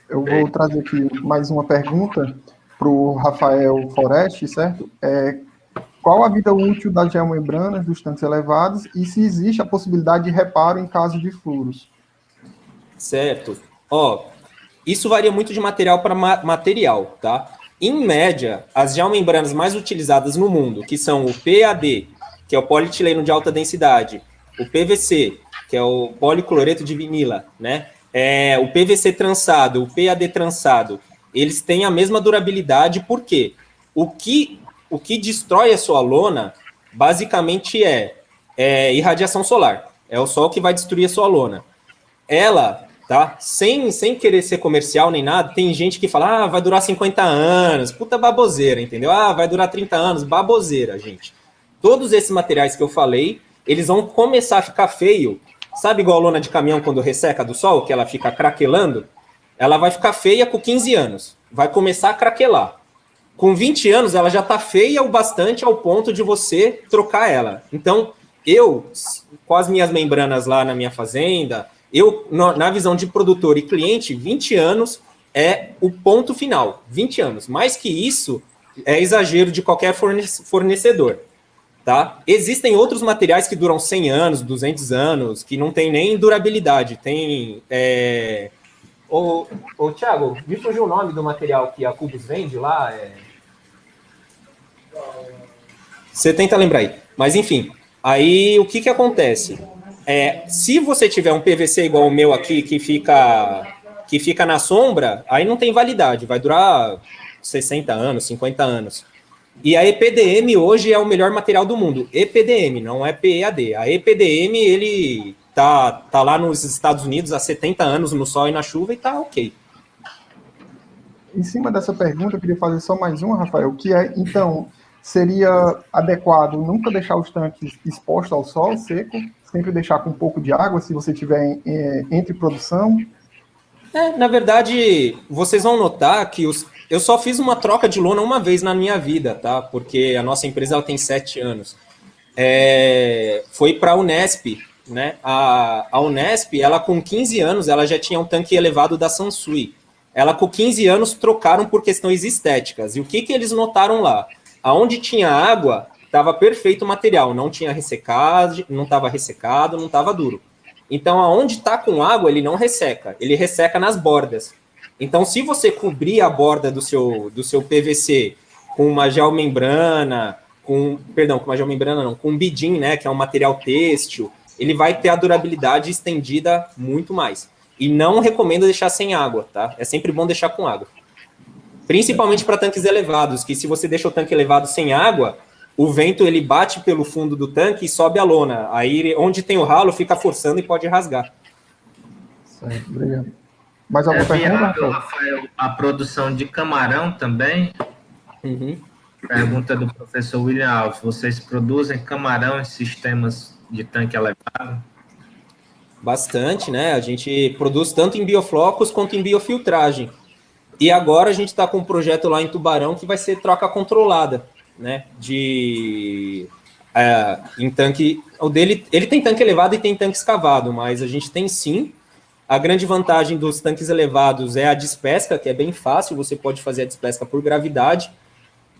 Eu vou trazer aqui mais uma pergunta para o Rafael Foreste, certo? É, qual a vida útil das geomembranas dos tanques elevados e se existe a possibilidade de reparo em caso de furos? Certo. Ó, isso varia muito de material para ma material, tá? Em média, as geomembranas mais utilizadas no mundo, que são o PAD, que é o polietileno de alta densidade, o PVC, que é o policloreto de vinila, né? É, o PVC trançado, o PAD trançado, eles têm a mesma durabilidade, por quê? O que, o que destrói a sua lona, basicamente, é, é irradiação solar. É o sol que vai destruir a sua lona. Ela, tá? Sem, sem querer ser comercial nem nada, tem gente que fala, ah, vai durar 50 anos, puta baboseira, entendeu? Ah, vai durar 30 anos, baboseira, gente. Todos esses materiais que eu falei, eles vão começar a ficar feio. Sabe igual a lona de caminhão quando resseca do sol, que ela fica craquelando? Ela vai ficar feia com 15 anos. Vai começar a craquelar. Com 20 anos, ela já está feia o bastante ao ponto de você trocar ela. Então, eu, com as minhas membranas lá na minha fazenda, eu, na visão de produtor e cliente, 20 anos é o ponto final. 20 anos. Mais que isso, é exagero de qualquer fornecedor. Tá? Existem outros materiais que duram 100 anos, 200 anos, que não tem nem durabilidade. Tem. É... Ô, ô, Thiago, me fugiu o nome do material que a Cubus vende lá? É... Você tenta lembrar aí. Mas, enfim, aí o que, que acontece? É, se você tiver um PVC igual o meu aqui, que fica, que fica na sombra, aí não tem validade, vai durar 60 anos, 50 anos. E a EPDM hoje é o melhor material do mundo. EPDM, não é PEAD. A EPDM, ele tá, tá lá nos Estados Unidos há 70 anos no sol e na chuva e tá ok. Em cima dessa pergunta, eu queria fazer só mais uma, Rafael, que é, então, seria adequado nunca deixar os tanques expostos ao sol, seco, sempre deixar com um pouco de água, se você tiver é, entre produção? É, na verdade, vocês vão notar que os, eu só fiz uma troca de lona uma vez na minha vida, tá? Porque a nossa empresa ela tem sete anos. É, foi para a Unesp, né? A, a Unesp, ela com 15 anos, ela já tinha um tanque elevado da Sansui. Ela com 15 anos trocaram por questões estéticas. E o que, que eles notaram lá? Aonde tinha água, estava perfeito o material, não tinha ressecado, não estava ressecado, não estava duro. Então, aonde está com água, ele não resseca, ele resseca nas bordas. Então, se você cobrir a borda do seu, do seu PVC com uma geomembrana, com, perdão, com uma geomembrana não, com um bidim, né, que é um material têxtil, ele vai ter a durabilidade estendida muito mais. E não recomendo deixar sem água, tá? É sempre bom deixar com água. Principalmente para tanques elevados, que se você deixa o tanque elevado sem água, o vento ele bate pelo fundo do tanque e sobe a lona. Aí onde tem o ralo fica forçando e pode rasgar. Certo, obrigado. Mais alguma é pergunta, Rafael? Rafael? A produção de camarão também? Uhum. Pergunta do professor William Alves. Vocês produzem camarão em sistemas de tanque elevado? Bastante, né? A gente produz tanto em bioflocos quanto em biofiltragem. E agora a gente está com um projeto lá em Tubarão que vai ser troca controlada, né? De é, em tanque. O dele, ele tem tanque elevado e tem tanque escavado, mas a gente tem sim a grande vantagem dos tanques elevados é a despesca, que é bem fácil, você pode fazer a despesca por gravidade.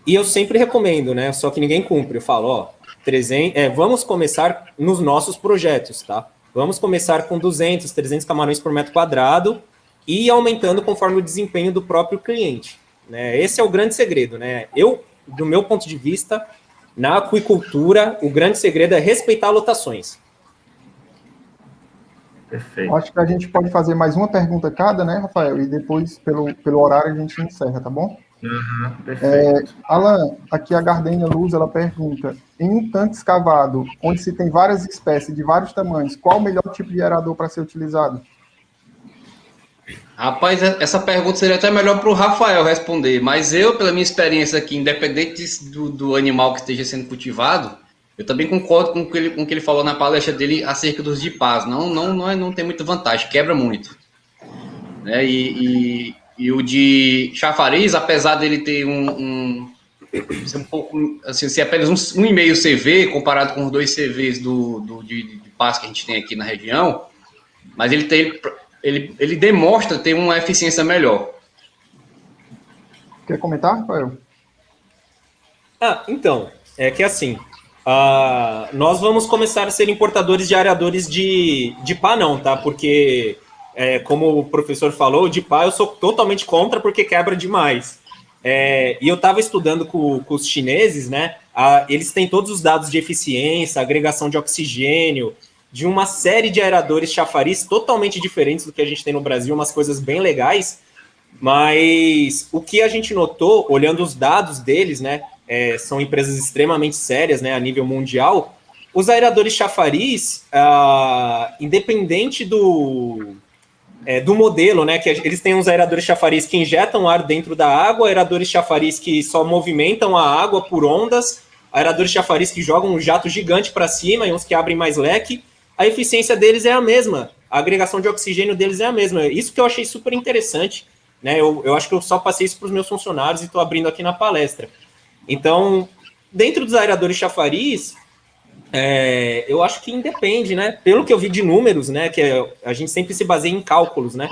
E eu sempre recomendo, né? Só que ninguém cumpre. Eu falo, ó, 300, é, vamos começar nos nossos projetos, tá? Vamos começar com 200, 300 camarões por metro quadrado e aumentando conforme o desempenho do próprio cliente. Né? Esse é o grande segredo, né? Eu, do meu ponto de vista, na aquicultura, o grande segredo é respeitar lotações. Perfeito. Acho que a gente pode fazer mais uma pergunta cada, né, Rafael? E depois, pelo, pelo horário, a gente encerra, tá bom? Uhum, é, Alan, aqui a Gardenia Luz, ela pergunta, em um tanque escavado, onde se tem várias espécies de vários tamanhos, qual o melhor tipo de aerador para ser utilizado? Rapaz, essa pergunta seria até melhor para o Rafael responder, mas eu, pela minha experiência aqui, independente do, do animal que esteja sendo cultivado, eu também concordo com o que ele, com o que ele falou na palestra dele acerca dos de paz. Não, não, não, é, não tem muita vantagem, quebra muito. Né? E, e, e o de chafariz, apesar dele ter um, um ser um pouco, assim, ser apenas um, um e meio CV comparado com os dois CVs do, do de, de paz que a gente tem aqui na região, mas ele tem, ele, ele demonstra ter uma eficiência melhor. Quer comentar, Rafael? Ah, então, é que assim, Uh, nós vamos começar a ser importadores de areadores de, de pá, não, tá? Porque, é, como o professor falou, de pá eu sou totalmente contra porque quebra demais. É, e eu estava estudando com, com, os chineses, né? Uh, eles têm todos os dados de eficiência, agregação de oxigênio, de uma série de aeradores chafariz totalmente diferentes do que a gente tem no Brasil, umas coisas bem legais, mas o que a gente notou, olhando os dados deles, né, é, são empresas extremamente sérias, né, a nível mundial, os aeradores chafariz, ah, independente do, é, do modelo, né, que eles têm uns aeradores chafariz que injetam ar dentro da água, aeradores chafariz que só movimentam a água por ondas, aeradores chafariz que jogam um jato gigante para cima e uns que abrem mais leque, a eficiência deles é a mesma, a agregação de oxigênio deles é a mesma. Isso que eu achei super interessante, né? Eu, eu acho que eu só passei isso para os meus funcionários e estou abrindo aqui na palestra. Então, dentro dos aeradores chafariz, é, eu acho que independe, né? Pelo que eu vi de números, né? Que é, a gente sempre se baseia em cálculos, né?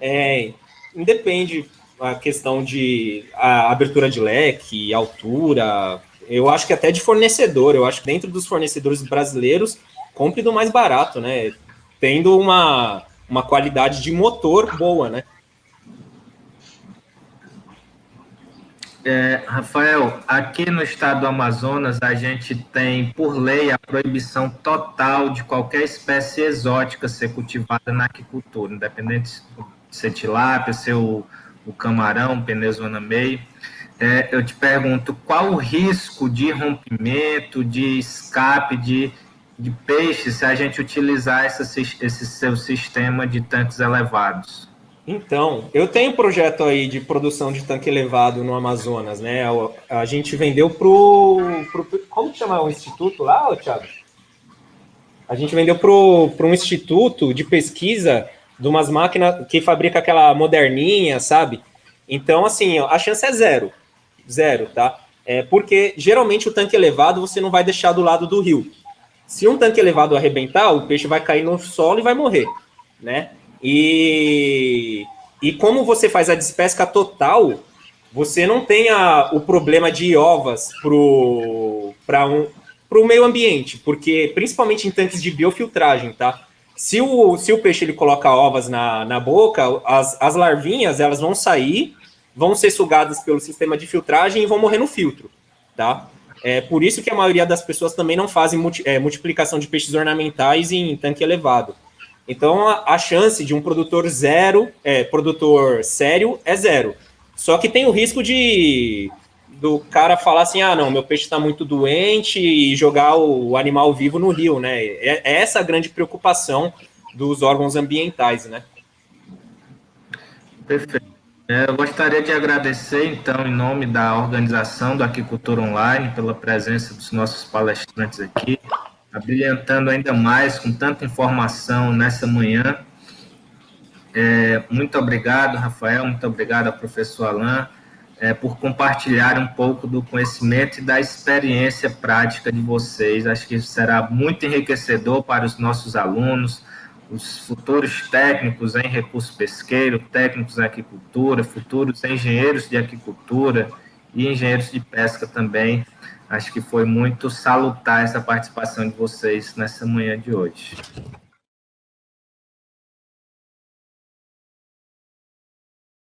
É, independe a questão de a abertura de leque, altura, eu acho que até de fornecedor, eu acho que dentro dos fornecedores brasileiros, compre do mais barato, né? Tendo uma, uma qualidade de motor boa, né? É, Rafael, aqui no estado do Amazonas, a gente tem, por lei, a proibição total de qualquer espécie exótica ser cultivada na aquicultura, independente de ser tilápia, ser o, o camarão, penezuana meio é, eu te pergunto qual o risco de rompimento, de escape de, de peixe se a gente utilizar essa, esse seu sistema de tanques elevados? Então, eu tenho um projeto aí de produção de tanque elevado no Amazonas, né? A, gente vendeu pro, pro como chama o instituto lá, Thiago? A gente vendeu para um instituto de pesquisa de umas máquinas que fabrica aquela moderninha, sabe? Então, assim, a chance é zero. Zero, tá? É porque geralmente o tanque elevado você não vai deixar do lado do rio. Se um tanque elevado arrebentar, o peixe vai cair no solo e vai morrer, né? E, e como você faz a despesca total, você não tem a, o problema de ovas para um, o meio ambiente, porque principalmente em tanques de biofiltragem, tá? Se o, se o peixe ele coloca ovas na, na boca, as, as larvinhas elas vão sair vão ser sugadas pelo sistema de filtragem e vão morrer no filtro, tá? É por isso que a maioria das pessoas também não fazem multi, é, multiplicação de peixes ornamentais em tanque elevado. Então, a, a chance de um produtor zero, é, produtor sério, é zero. Só que tem o risco de do cara falar assim, ah, não, meu peixe está muito doente e jogar o, animal vivo no rio, né? É, é essa a grande preocupação dos órgãos ambientais, né? Perfeito. É, eu gostaria de agradecer, então, em nome da organização do Aquicultura Online, pela presença dos nossos palestrantes aqui, abrilhantando ainda mais com tanta informação nessa manhã. É, muito obrigado, Rafael, muito obrigado ao professor Alain, é, por compartilhar um pouco do conhecimento e da experiência prática de vocês. Acho que será muito enriquecedor para os nossos alunos, os futuros técnicos em recurso pesqueiro, técnicos em aquicultura, futuros engenheiros de aquicultura e engenheiros de pesca também. Acho que foi muito salutar essa participação de vocês nessa manhã de hoje.